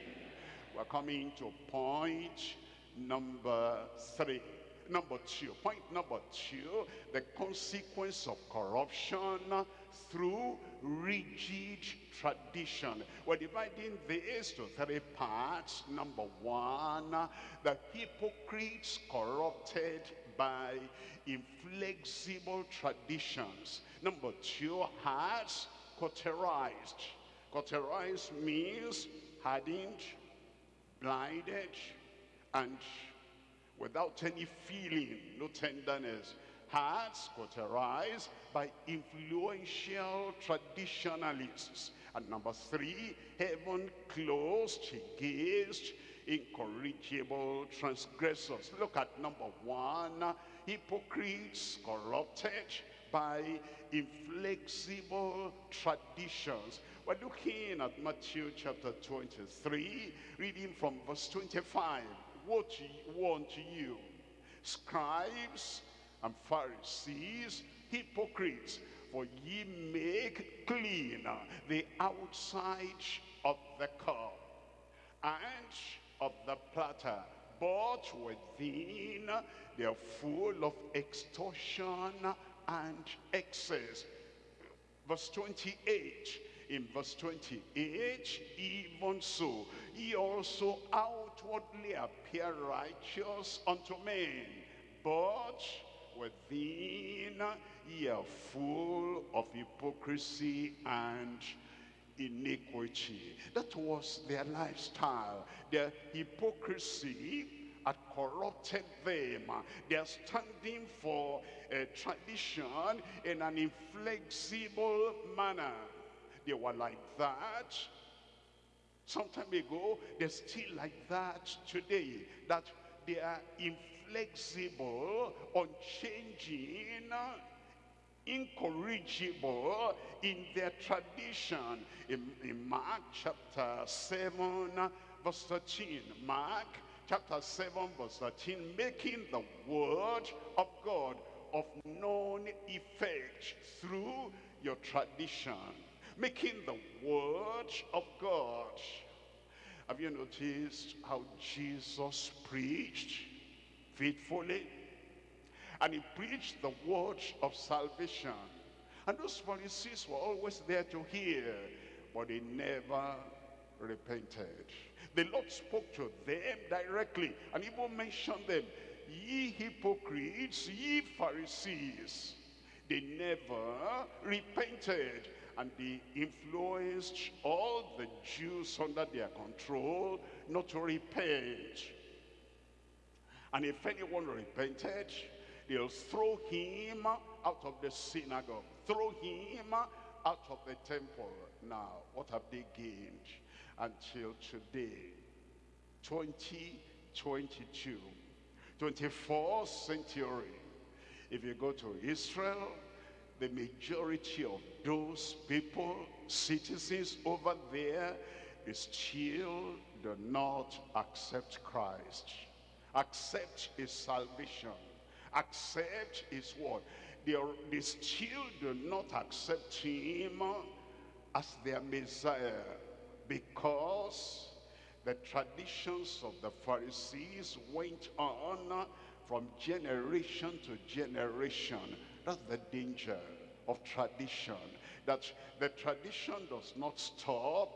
We're coming to point number three. Number two, point number two, the consequence of corruption through rigid tradition. We're dividing this to three parts. Number one, the hypocrites corrupted by inflexible traditions. Number two, hearts cauterized. Cauterized means hardened, blinded, and without any feeling, no tenderness. Hearts cauterized by influential traditionalists. And number three, heaven closed against incorrigible transgressors. Look at number one, hypocrites corrupted by inflexible traditions. We're looking at Matthew chapter 23, reading from verse 25. To you, unto you, scribes and Pharisees, hypocrites, for ye make clean the outside of the cup and of the platter, but within they are full of extortion and excess. Verse 28, in verse 28, even so, ye also outwardly appear righteous unto men, but within ye are full of hypocrisy and iniquity. That was their lifestyle. Their hypocrisy had corrupted them. They are standing for a tradition in an inflexible manner. They were like that some time ago. They're still like that today. That they are inflexible, unchanging, uh, incorrigible in their tradition. In, in Mark chapter 7, uh, verse 13. Mark chapter 7, verse 13. Making the word of God of known effect through your tradition. Making the word of God. Have you noticed how Jesus preached faithfully? And he preached the word of salvation. And those Pharisees were always there to hear, but they never repented. The Lord spoke to them directly and even mentioned them. Ye hypocrites, ye Pharisees. They never repented and they influenced all the Jews under their control not to repent. And if anyone repented, they'll throw him out of the synagogue, throw him out of the temple. Now, what have they gained until today? 2022, 24th century. If you go to Israel, the majority of those people, citizens over there, still do not accept Christ. Accept his salvation. Accept his word. They, are, they still do not accept him as their Messiah because the traditions of the Pharisees went on from generation to generation. That's the danger of tradition. That the tradition does not stop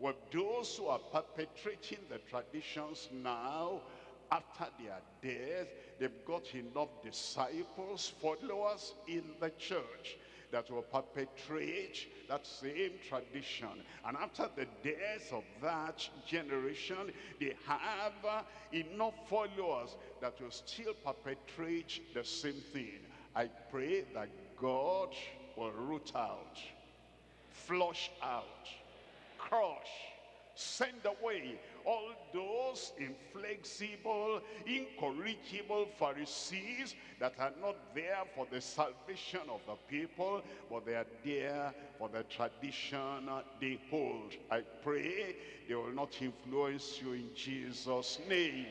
with those who are perpetrating the traditions now after their death. They've got enough disciples, followers in the church that will perpetrate that same tradition. And after the death of that generation, they have enough followers that will still perpetrate the same thing. I pray that God will root out, flush out, crush, send away all those inflexible, incorrigible Pharisees that are not there for the salvation of the people, but they are there for the tradition they hold. I pray they will not influence you in Jesus' name.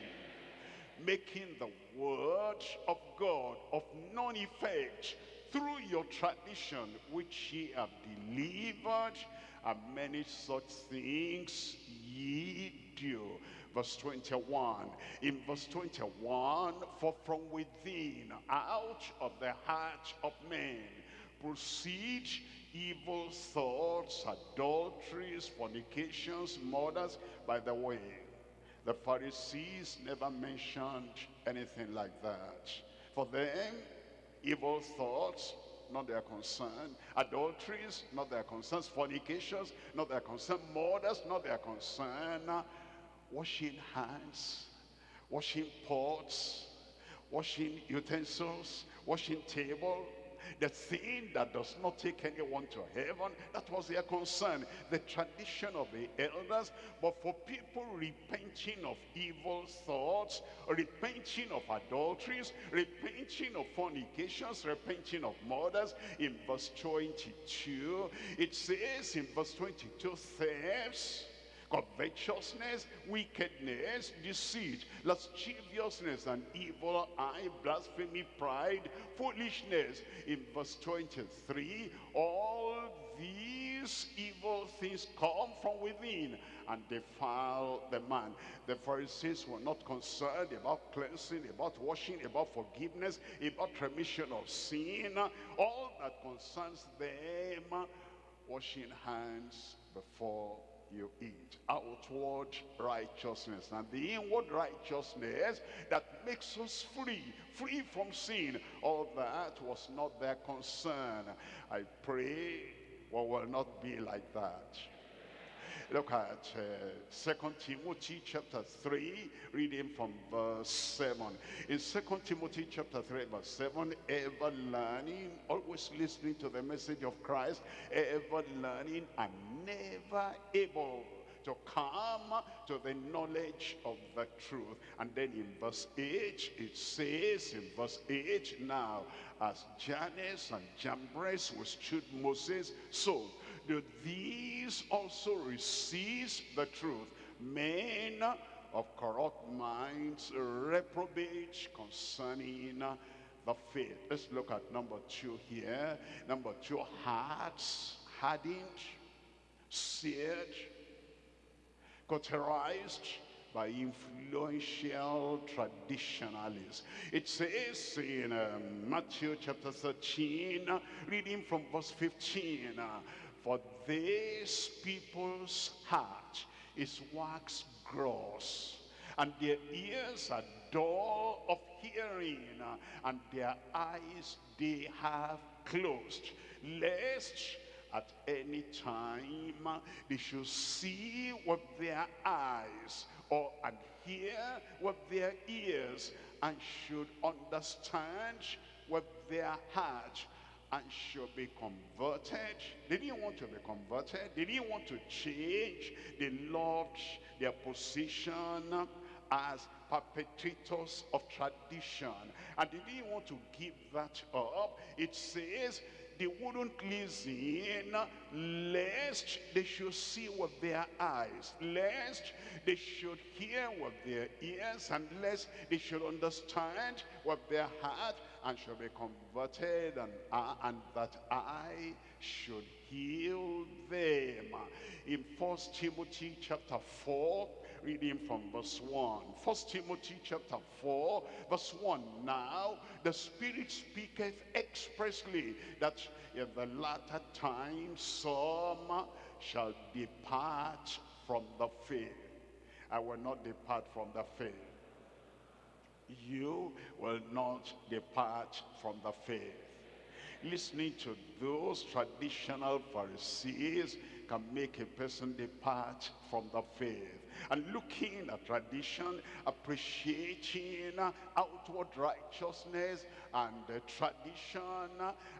Making the word of God of none effect through your tradition which ye have delivered and many such things ye do. Verse 21. In verse 21, for from within, out of the heart of men proceed evil thoughts, adulteries, fornications, murders. By the way, the Pharisees never mentioned anything like that. For them, evil thoughts, not their concern. Adulteries, not their concerns. Fornications, not their concern. Murders, not their concern. Washing hands, washing pots, washing utensils, washing table, the thing that does not take anyone to heaven, that was their concern. The tradition of the elders, but for people repenting of evil thoughts, repenting of adulteries, repenting of fornications, repenting of murders, in verse 22, it says in verse 22, thefts, covetousness, wickedness, deceit, lasciviousness, and evil eye, blasphemy, pride, foolishness. In verse 23, all these evil things come from within and defile the man. The Pharisees were not concerned about cleansing, about washing, about forgiveness, about remission of sin. All that concerns them, washing hands before you eat. Outward righteousness and the inward righteousness that makes us free, free from sin. All that was not their concern. I pray we will not be like that. Look at uh, Second Timothy chapter 3, reading from verse 7. In Second Timothy chapter 3, verse 7, ever learning, always listening to the message of Christ, ever learning and never able to come to the knowledge of the truth. And then in verse 8, it says in verse 8, now as Jannes and Jambres withstood Moses, so do these also receive the truth. Men of corrupt minds reprobate concerning the faith. Let's look at number two here. Number two, hearts hardened, seared, cauterized by influential traditionalists. It says in um, Matthew chapter 13, reading from verse 15, uh, for this people's heart is wax gross, and their ears are dull of hearing, uh, and their eyes they have closed, lest at any time they should see with their eyes or and hear with their ears and should understand with their heart and should be converted. They didn't want to be converted. They didn't want to change. They loved their position as perpetrators of tradition. And they didn't want to give that up. It says they wouldn't listen lest they should see with their eyes, lest they should hear with their ears, and lest they should understand with their heart, and shall be converted, and, uh, and that I should heal them. In First Timothy chapter 4, reading from verse 1. First Timothy chapter 4, verse 1. Now the Spirit speaketh expressly that in the latter time some shall depart from the faith. I will not depart from the faith. You will not depart from the faith. Listening to those traditional Pharisees can make a person depart from the faith. And looking at tradition, appreciating outward righteousness and tradition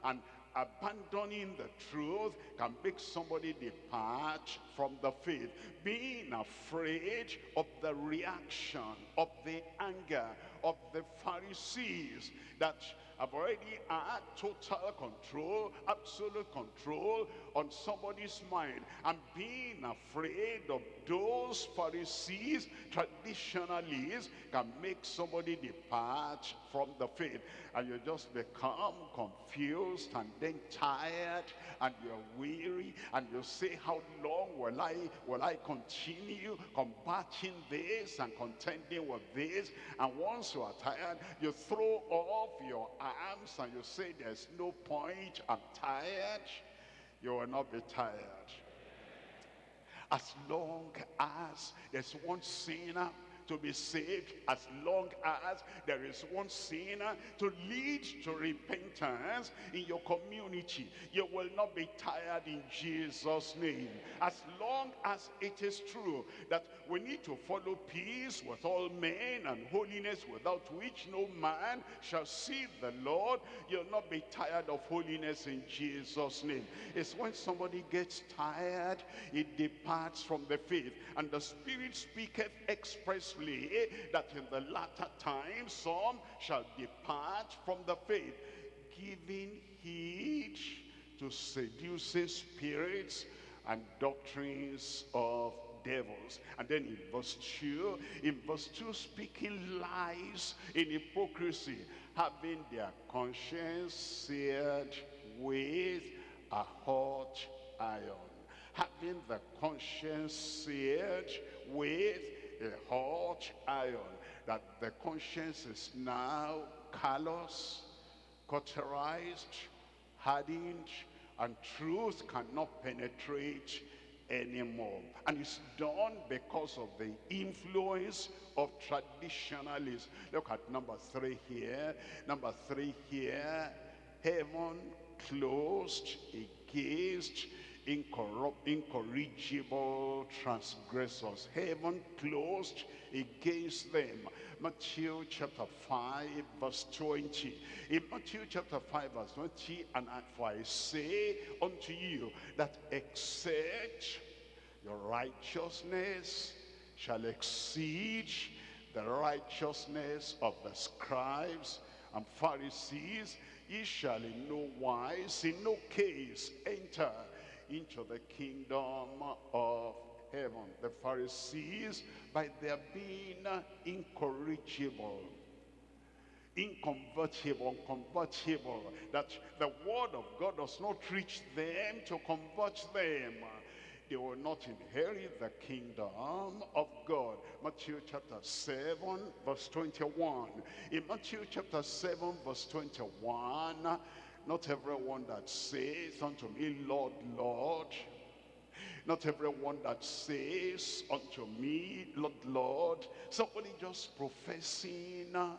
and abandoning the truth can make somebody depart from the faith. Being afraid of the reaction, of the anger, of the Pharisees that have already had total control, absolute control on somebody's mind. And being afraid of those Pharisees, traditionalists, can make somebody depart from the faith. And you just become confused and then tired and you're weary and you say, how long will I, will I continue combating this and contending with this? And once you are tired, you throw off your arms and you say, there's no point, I'm tired. You will not be tired. As long as there's one sinner to be saved as long as there is one sinner to lead to repentance in your community. You will not be tired in Jesus' name. As long as it is true that we need to follow peace with all men and holiness without which no man shall see the Lord, you'll not be tired of holiness in Jesus' name. It's when somebody gets tired, it departs from the faith. And the Spirit speaketh expressly Eh, that in the latter times some shall depart from the faith, giving heed to seducing spirits and doctrines of devils. And then in verse 2, in verse 2, speaking lies in hypocrisy, having their conscience seared with a hot iron. Having the conscience seared with a hot iron. That the conscience is now callous, cauterized, hardened, and truth cannot penetrate anymore. And it's done because of the influence of traditionalists. Look at number three here. Number three here. Heaven closed against incorrupt, incorrigible transgressors. Heaven closed against them. Matthew chapter 5 verse 20. In Matthew chapter 5 verse 20, and for I say unto you that except your righteousness shall exceed the righteousness of the scribes and Pharisees, ye shall in no wise, in no case enter into the kingdom of heaven. The Pharisees, by their being incorrigible, inconvertible, unconvertible, that the word of God does not reach them to convert them. They will not inherit the kingdom of God. Matthew chapter 7, verse 21. In Matthew chapter 7, verse 21, not everyone that says unto me, Lord, Lord, not everyone that says unto me, Lord, Lord, somebody just professing uh,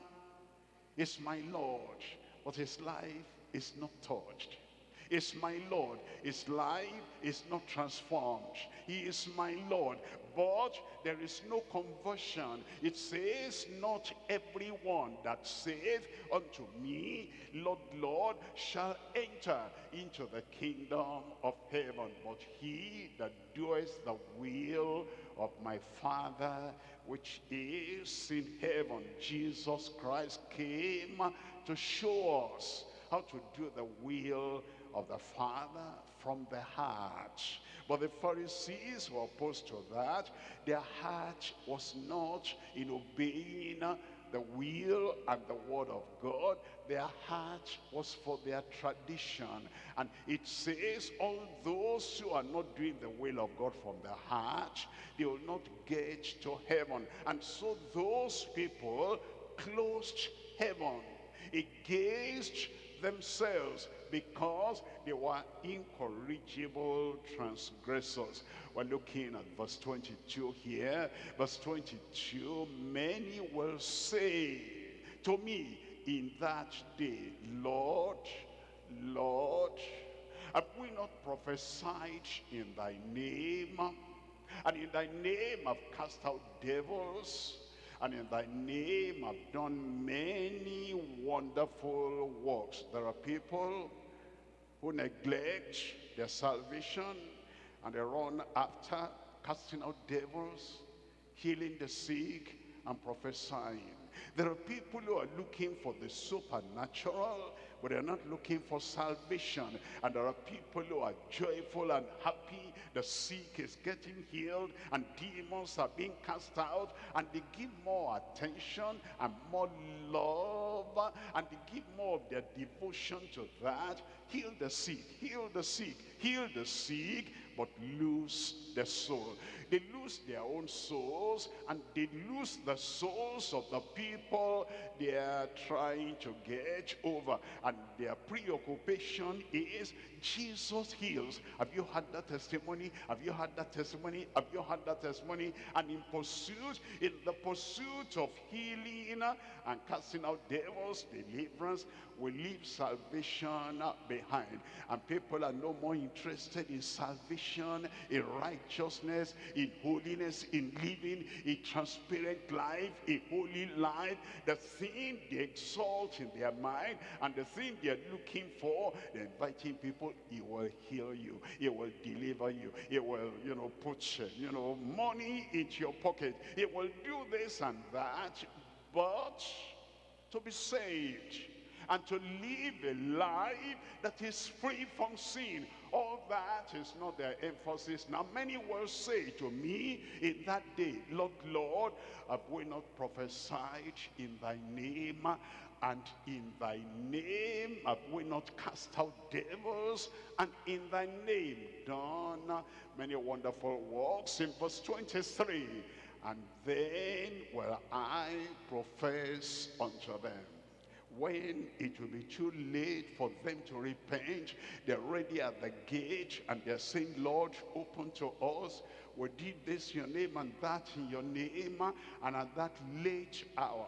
is my Lord, but his life is not touched. Is my Lord. His life is not transformed. He is my Lord. But there is no conversion. It says, not everyone that saith unto me, Lord, Lord, shall enter into the kingdom of heaven. But he that doeth the will of my Father which is in heaven. Jesus Christ came to show us how to do the will of the Father from the heart. But the Pharisees were opposed to that. Their heart was not in obeying the will and the word of God. Their heart was for their tradition. And it says, all those who are not doing the will of God from their heart, they will not get to heaven. And so those people closed heaven against themselves because they were incorrigible transgressors. We're looking at verse 22 here. Verse 22, many will say to me in that day, Lord, Lord, have we not prophesied in thy name? And in thy name have cast out devils and in thy name have done many wonderful works. There are people who neglect their salvation and they run after casting out devils, healing the sick, and prophesying. There are people who are looking for the supernatural, but they're not looking for salvation. And there are people who are joyful and happy. The sick is getting healed and demons are being cast out. And they give more attention and more love and they give more of their devotion to that. Heal the sick, heal the sick, heal the sick. But lose their soul. They lose their own souls and they lose the souls of the people they are trying to get over. And their preoccupation is Jesus heals. Have you had that testimony? Have you had that testimony? Have you had that testimony? And in pursuit, in the pursuit of healing and casting out devils, deliverance, we leave salvation behind. And people are no more interested in salvation, in righteousness, in holiness, in living a transparent life, a holy life. The thing they exalt in their mind and the thing they're looking for, they're inviting people, he will heal you, he will deliver you, he will, you know, put, you know, money into your pocket. He will do this and that, but to be saved and to live a life that is free from sin. All that is not their emphasis. Now many will say to me in that day, Lord, Lord, have we not prophesied in thy name? And in thy name have we not cast out devils? And in thy name done many wonderful works. In verse 23, and then will I profess unto them when it will be too late for them to repent they're ready at the gate and they're saying lord open to us. We did this in your name and that in your name and at that late hour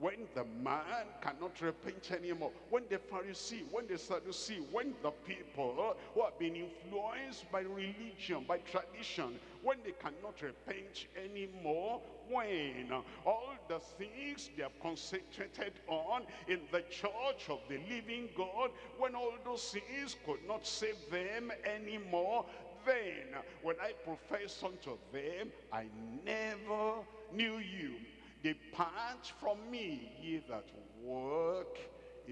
when the man cannot repent anymore, when the Pharisee, when the Sadducee, when the people who have been influenced by religion, by tradition, when they cannot repent anymore, when all the things they have concentrated on in the church of the living God, when all those things could not save them anymore, then when I profess unto them, I never knew you. Depart from me, ye that work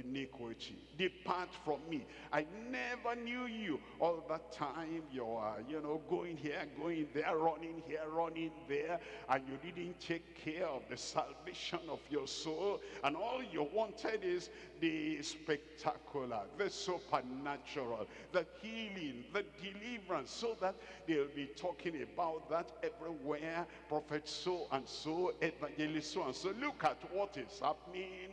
iniquity. Depart from me. I never knew you. All that time you are, you know, going here, going there, running here, running there, and you didn't take care of the salvation of your soul. And all you wanted is the spectacular, the supernatural, the healing, the deliverance, so that they'll be talking about that everywhere. Prophet so and so, evangelist so and so. Look at what is happening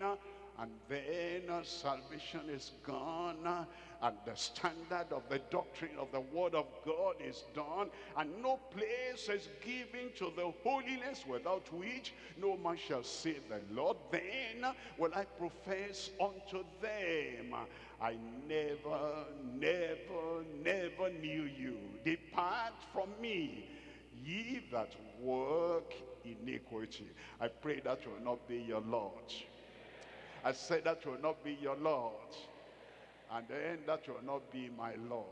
and then salvation is gone and the standard of the doctrine of the word of God is done and no place is given to the holiness without which no man shall see the Lord. Then will I profess unto them I never never never knew you. Depart from me ye that work iniquity. I pray that will not be your Lord I said that will not be your Lord. And then that will not be my Lord.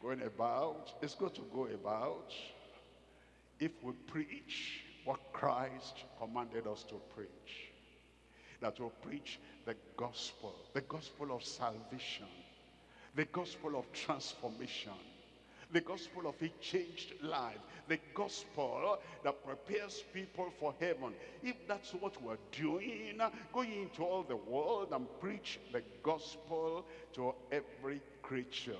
Going about, it's good to go about if we preach what Christ commanded us to preach. That will preach the gospel, the gospel of salvation, the gospel of transformation, the gospel of a changed life, the gospel that prepares people for heaven. If that's what we're doing, going into all the world and preach the gospel to every creature.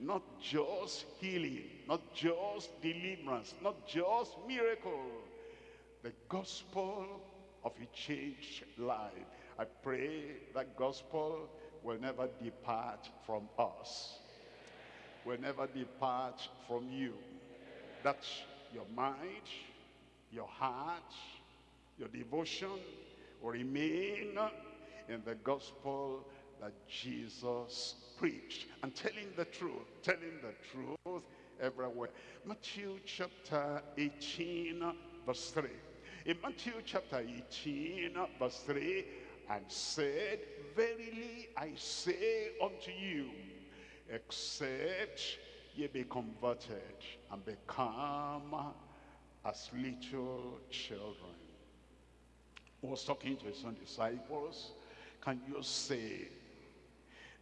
Not just healing, not just deliverance, not just miracle. The gospel of a changed life. I pray that gospel will never depart from us will never depart from you. That your mind, your heart, your devotion will remain in the gospel that Jesus preached. And telling the truth, telling the truth everywhere. Matthew chapter 18 verse 3. In Matthew chapter 18 verse 3, and said, Verily I say unto you, except ye be converted and become as little children. He was talking to his own disciples. Can you say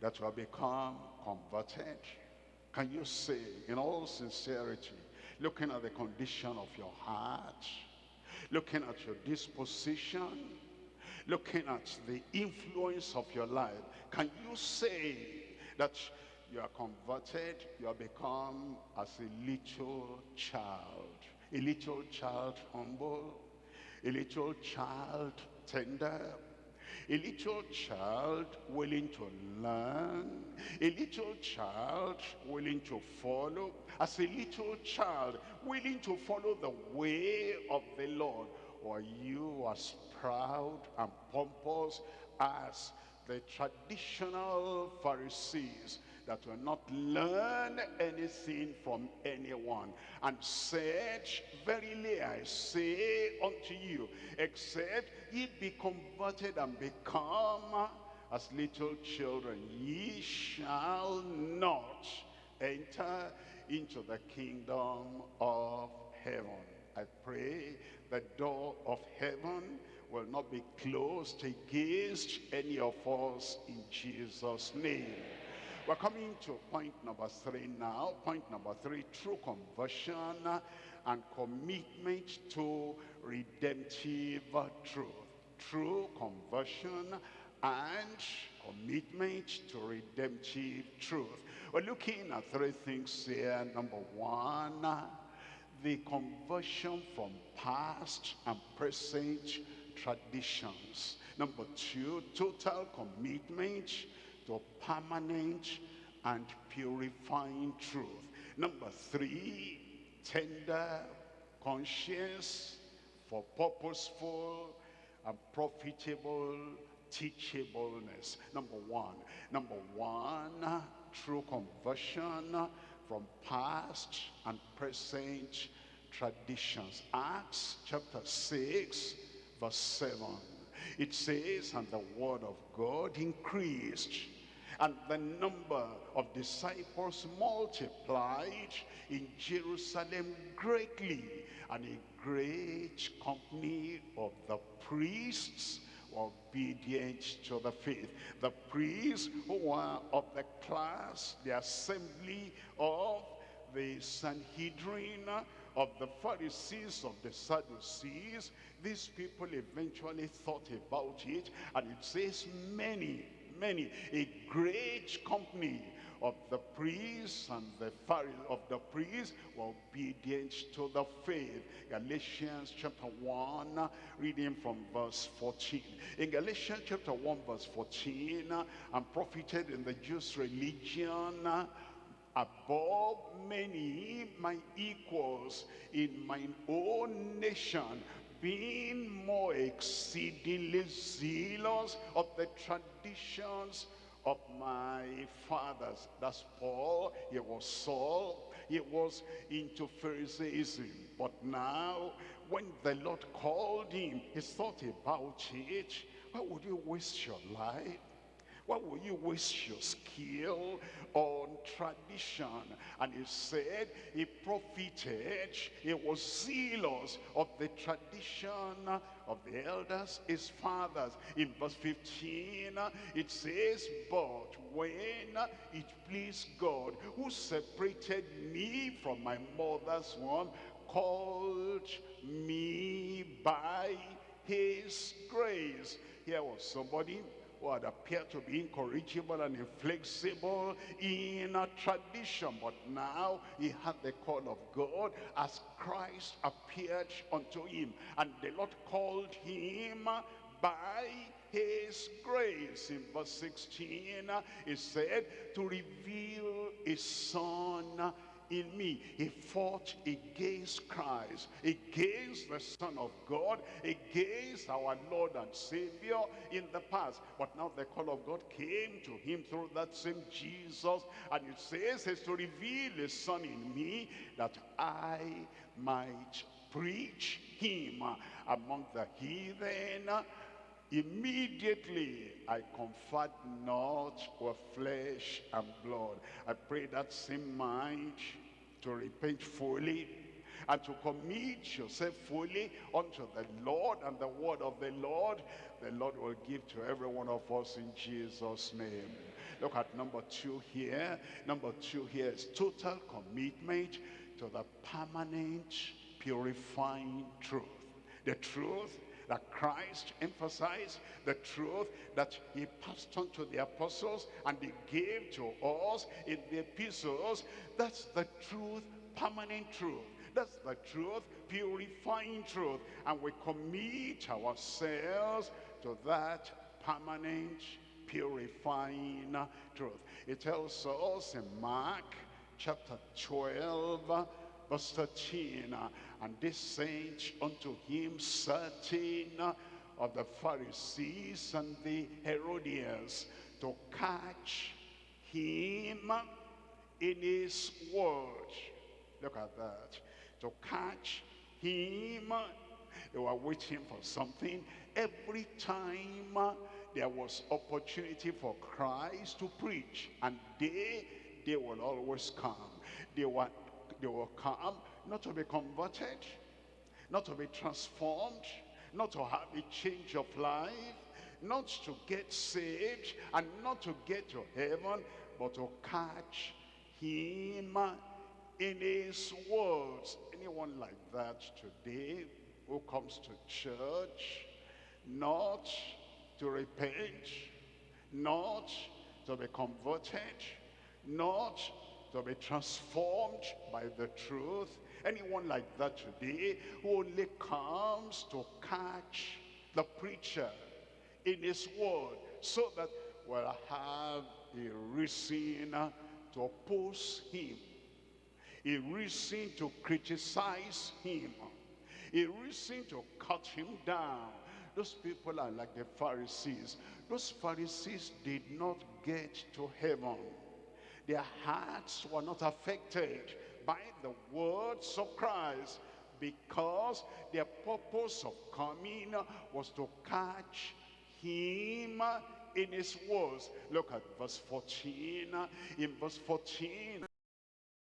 that you have become converted? Can you say in all sincerity, looking at the condition of your heart, looking at your disposition, looking at the influence of your life, can you say that you are converted, you have become as a little child. A little child humble, a little child tender, a little child willing to learn, a little child willing to follow, as a little child willing to follow the way of the Lord. Or you as proud and pompous as the traditional Pharisees that will not learn anything from anyone and said, Verily I say unto you, except ye be converted and become as little children, ye shall not enter into the kingdom of heaven. I pray the door of heaven will not be closed against any of us in Jesus' name. We're coming to point number three now. Point number three, true conversion and commitment to redemptive truth. True conversion and commitment to redemptive truth. We're looking at three things here. Number one, the conversion from past and present traditions. Number two, total commitment to permanent and purifying truth. Number three, tender conscience for purposeful and profitable teachableness. Number one. Number one, true conversion from past and present traditions. Acts chapter 6, verse 7. It says, and the word of God increased, and the number of disciples multiplied in Jerusalem greatly, and a great company of the priests obedient to the faith. The priests who were of the class, the assembly of the Sanhedrin, of the Pharisees, of the Sadducees, these people eventually thought about it, and it says many, many, a great company of the priests and the Pharisees of the priests were obedient to the faith. Galatians chapter 1, reading from verse 14. In Galatians chapter 1, verse 14, I'm profited in the Jews' religion above many my equals in mine own nation being more exceedingly zealous of the traditions of my fathers. That's Paul. He was Saul. He was into Pharisaism. But now, when the Lord called him, he thought about it. Why would you waste your life? Why will you waste your skill on tradition? And he said he profited, he was zealous of the tradition of the elders, his fathers. In verse 15, it says, But when it pleased God, who separated me from my mother's womb, called me by his grace. Here was somebody who had appeared to be incorrigible and inflexible in a tradition. But now he had the call of God as Christ appeared unto him. And the Lord called him by his grace. In verse 16, he said, to reveal his son in me. He fought against Christ, against the Son of God, against our Lord and Savior in the past. But now the call of God came to him through that same Jesus. And it says, is to reveal his Son in me that I might preach him among the heathen Immediately I conferred not with flesh and blood. I pray that same mind to repent fully and to commit yourself fully unto the Lord and the word of the Lord, the Lord will give to every one of us in Jesus' name. Look at number two here. Number two here is total commitment to the permanent purifying truth. The truth that Christ emphasized, the truth that he passed on to the apostles and they gave to us in the epistles. That's the truth, permanent truth. That's the truth, purifying truth. And we commit ourselves to that permanent, purifying truth. It tells us in Mark chapter 12, verse 13, uh, and they sent unto him certain of the Pharisees and the Herodians to catch him in his word. Look at that. To catch him. They were waiting for something. Every time uh, there was opportunity for Christ to preach. And they, they will always come. They were, they will come not to be converted, not to be transformed, not to have a change of life, not to get saved, and not to get to heaven, but to catch him in his words. Anyone like that today who comes to church, not to repent, not to be converted, not to be transformed by the truth. Anyone like that today who only comes to catch the preacher in his word so that we'll have a reason to oppose him, a reason to criticize him, a reason to cut him down. Those people are like the Pharisees. Those Pharisees did not get to heaven. Their hearts were not affected by the words of Christ because their purpose of coming was to catch him in his words. Look at verse 14. In verse 14,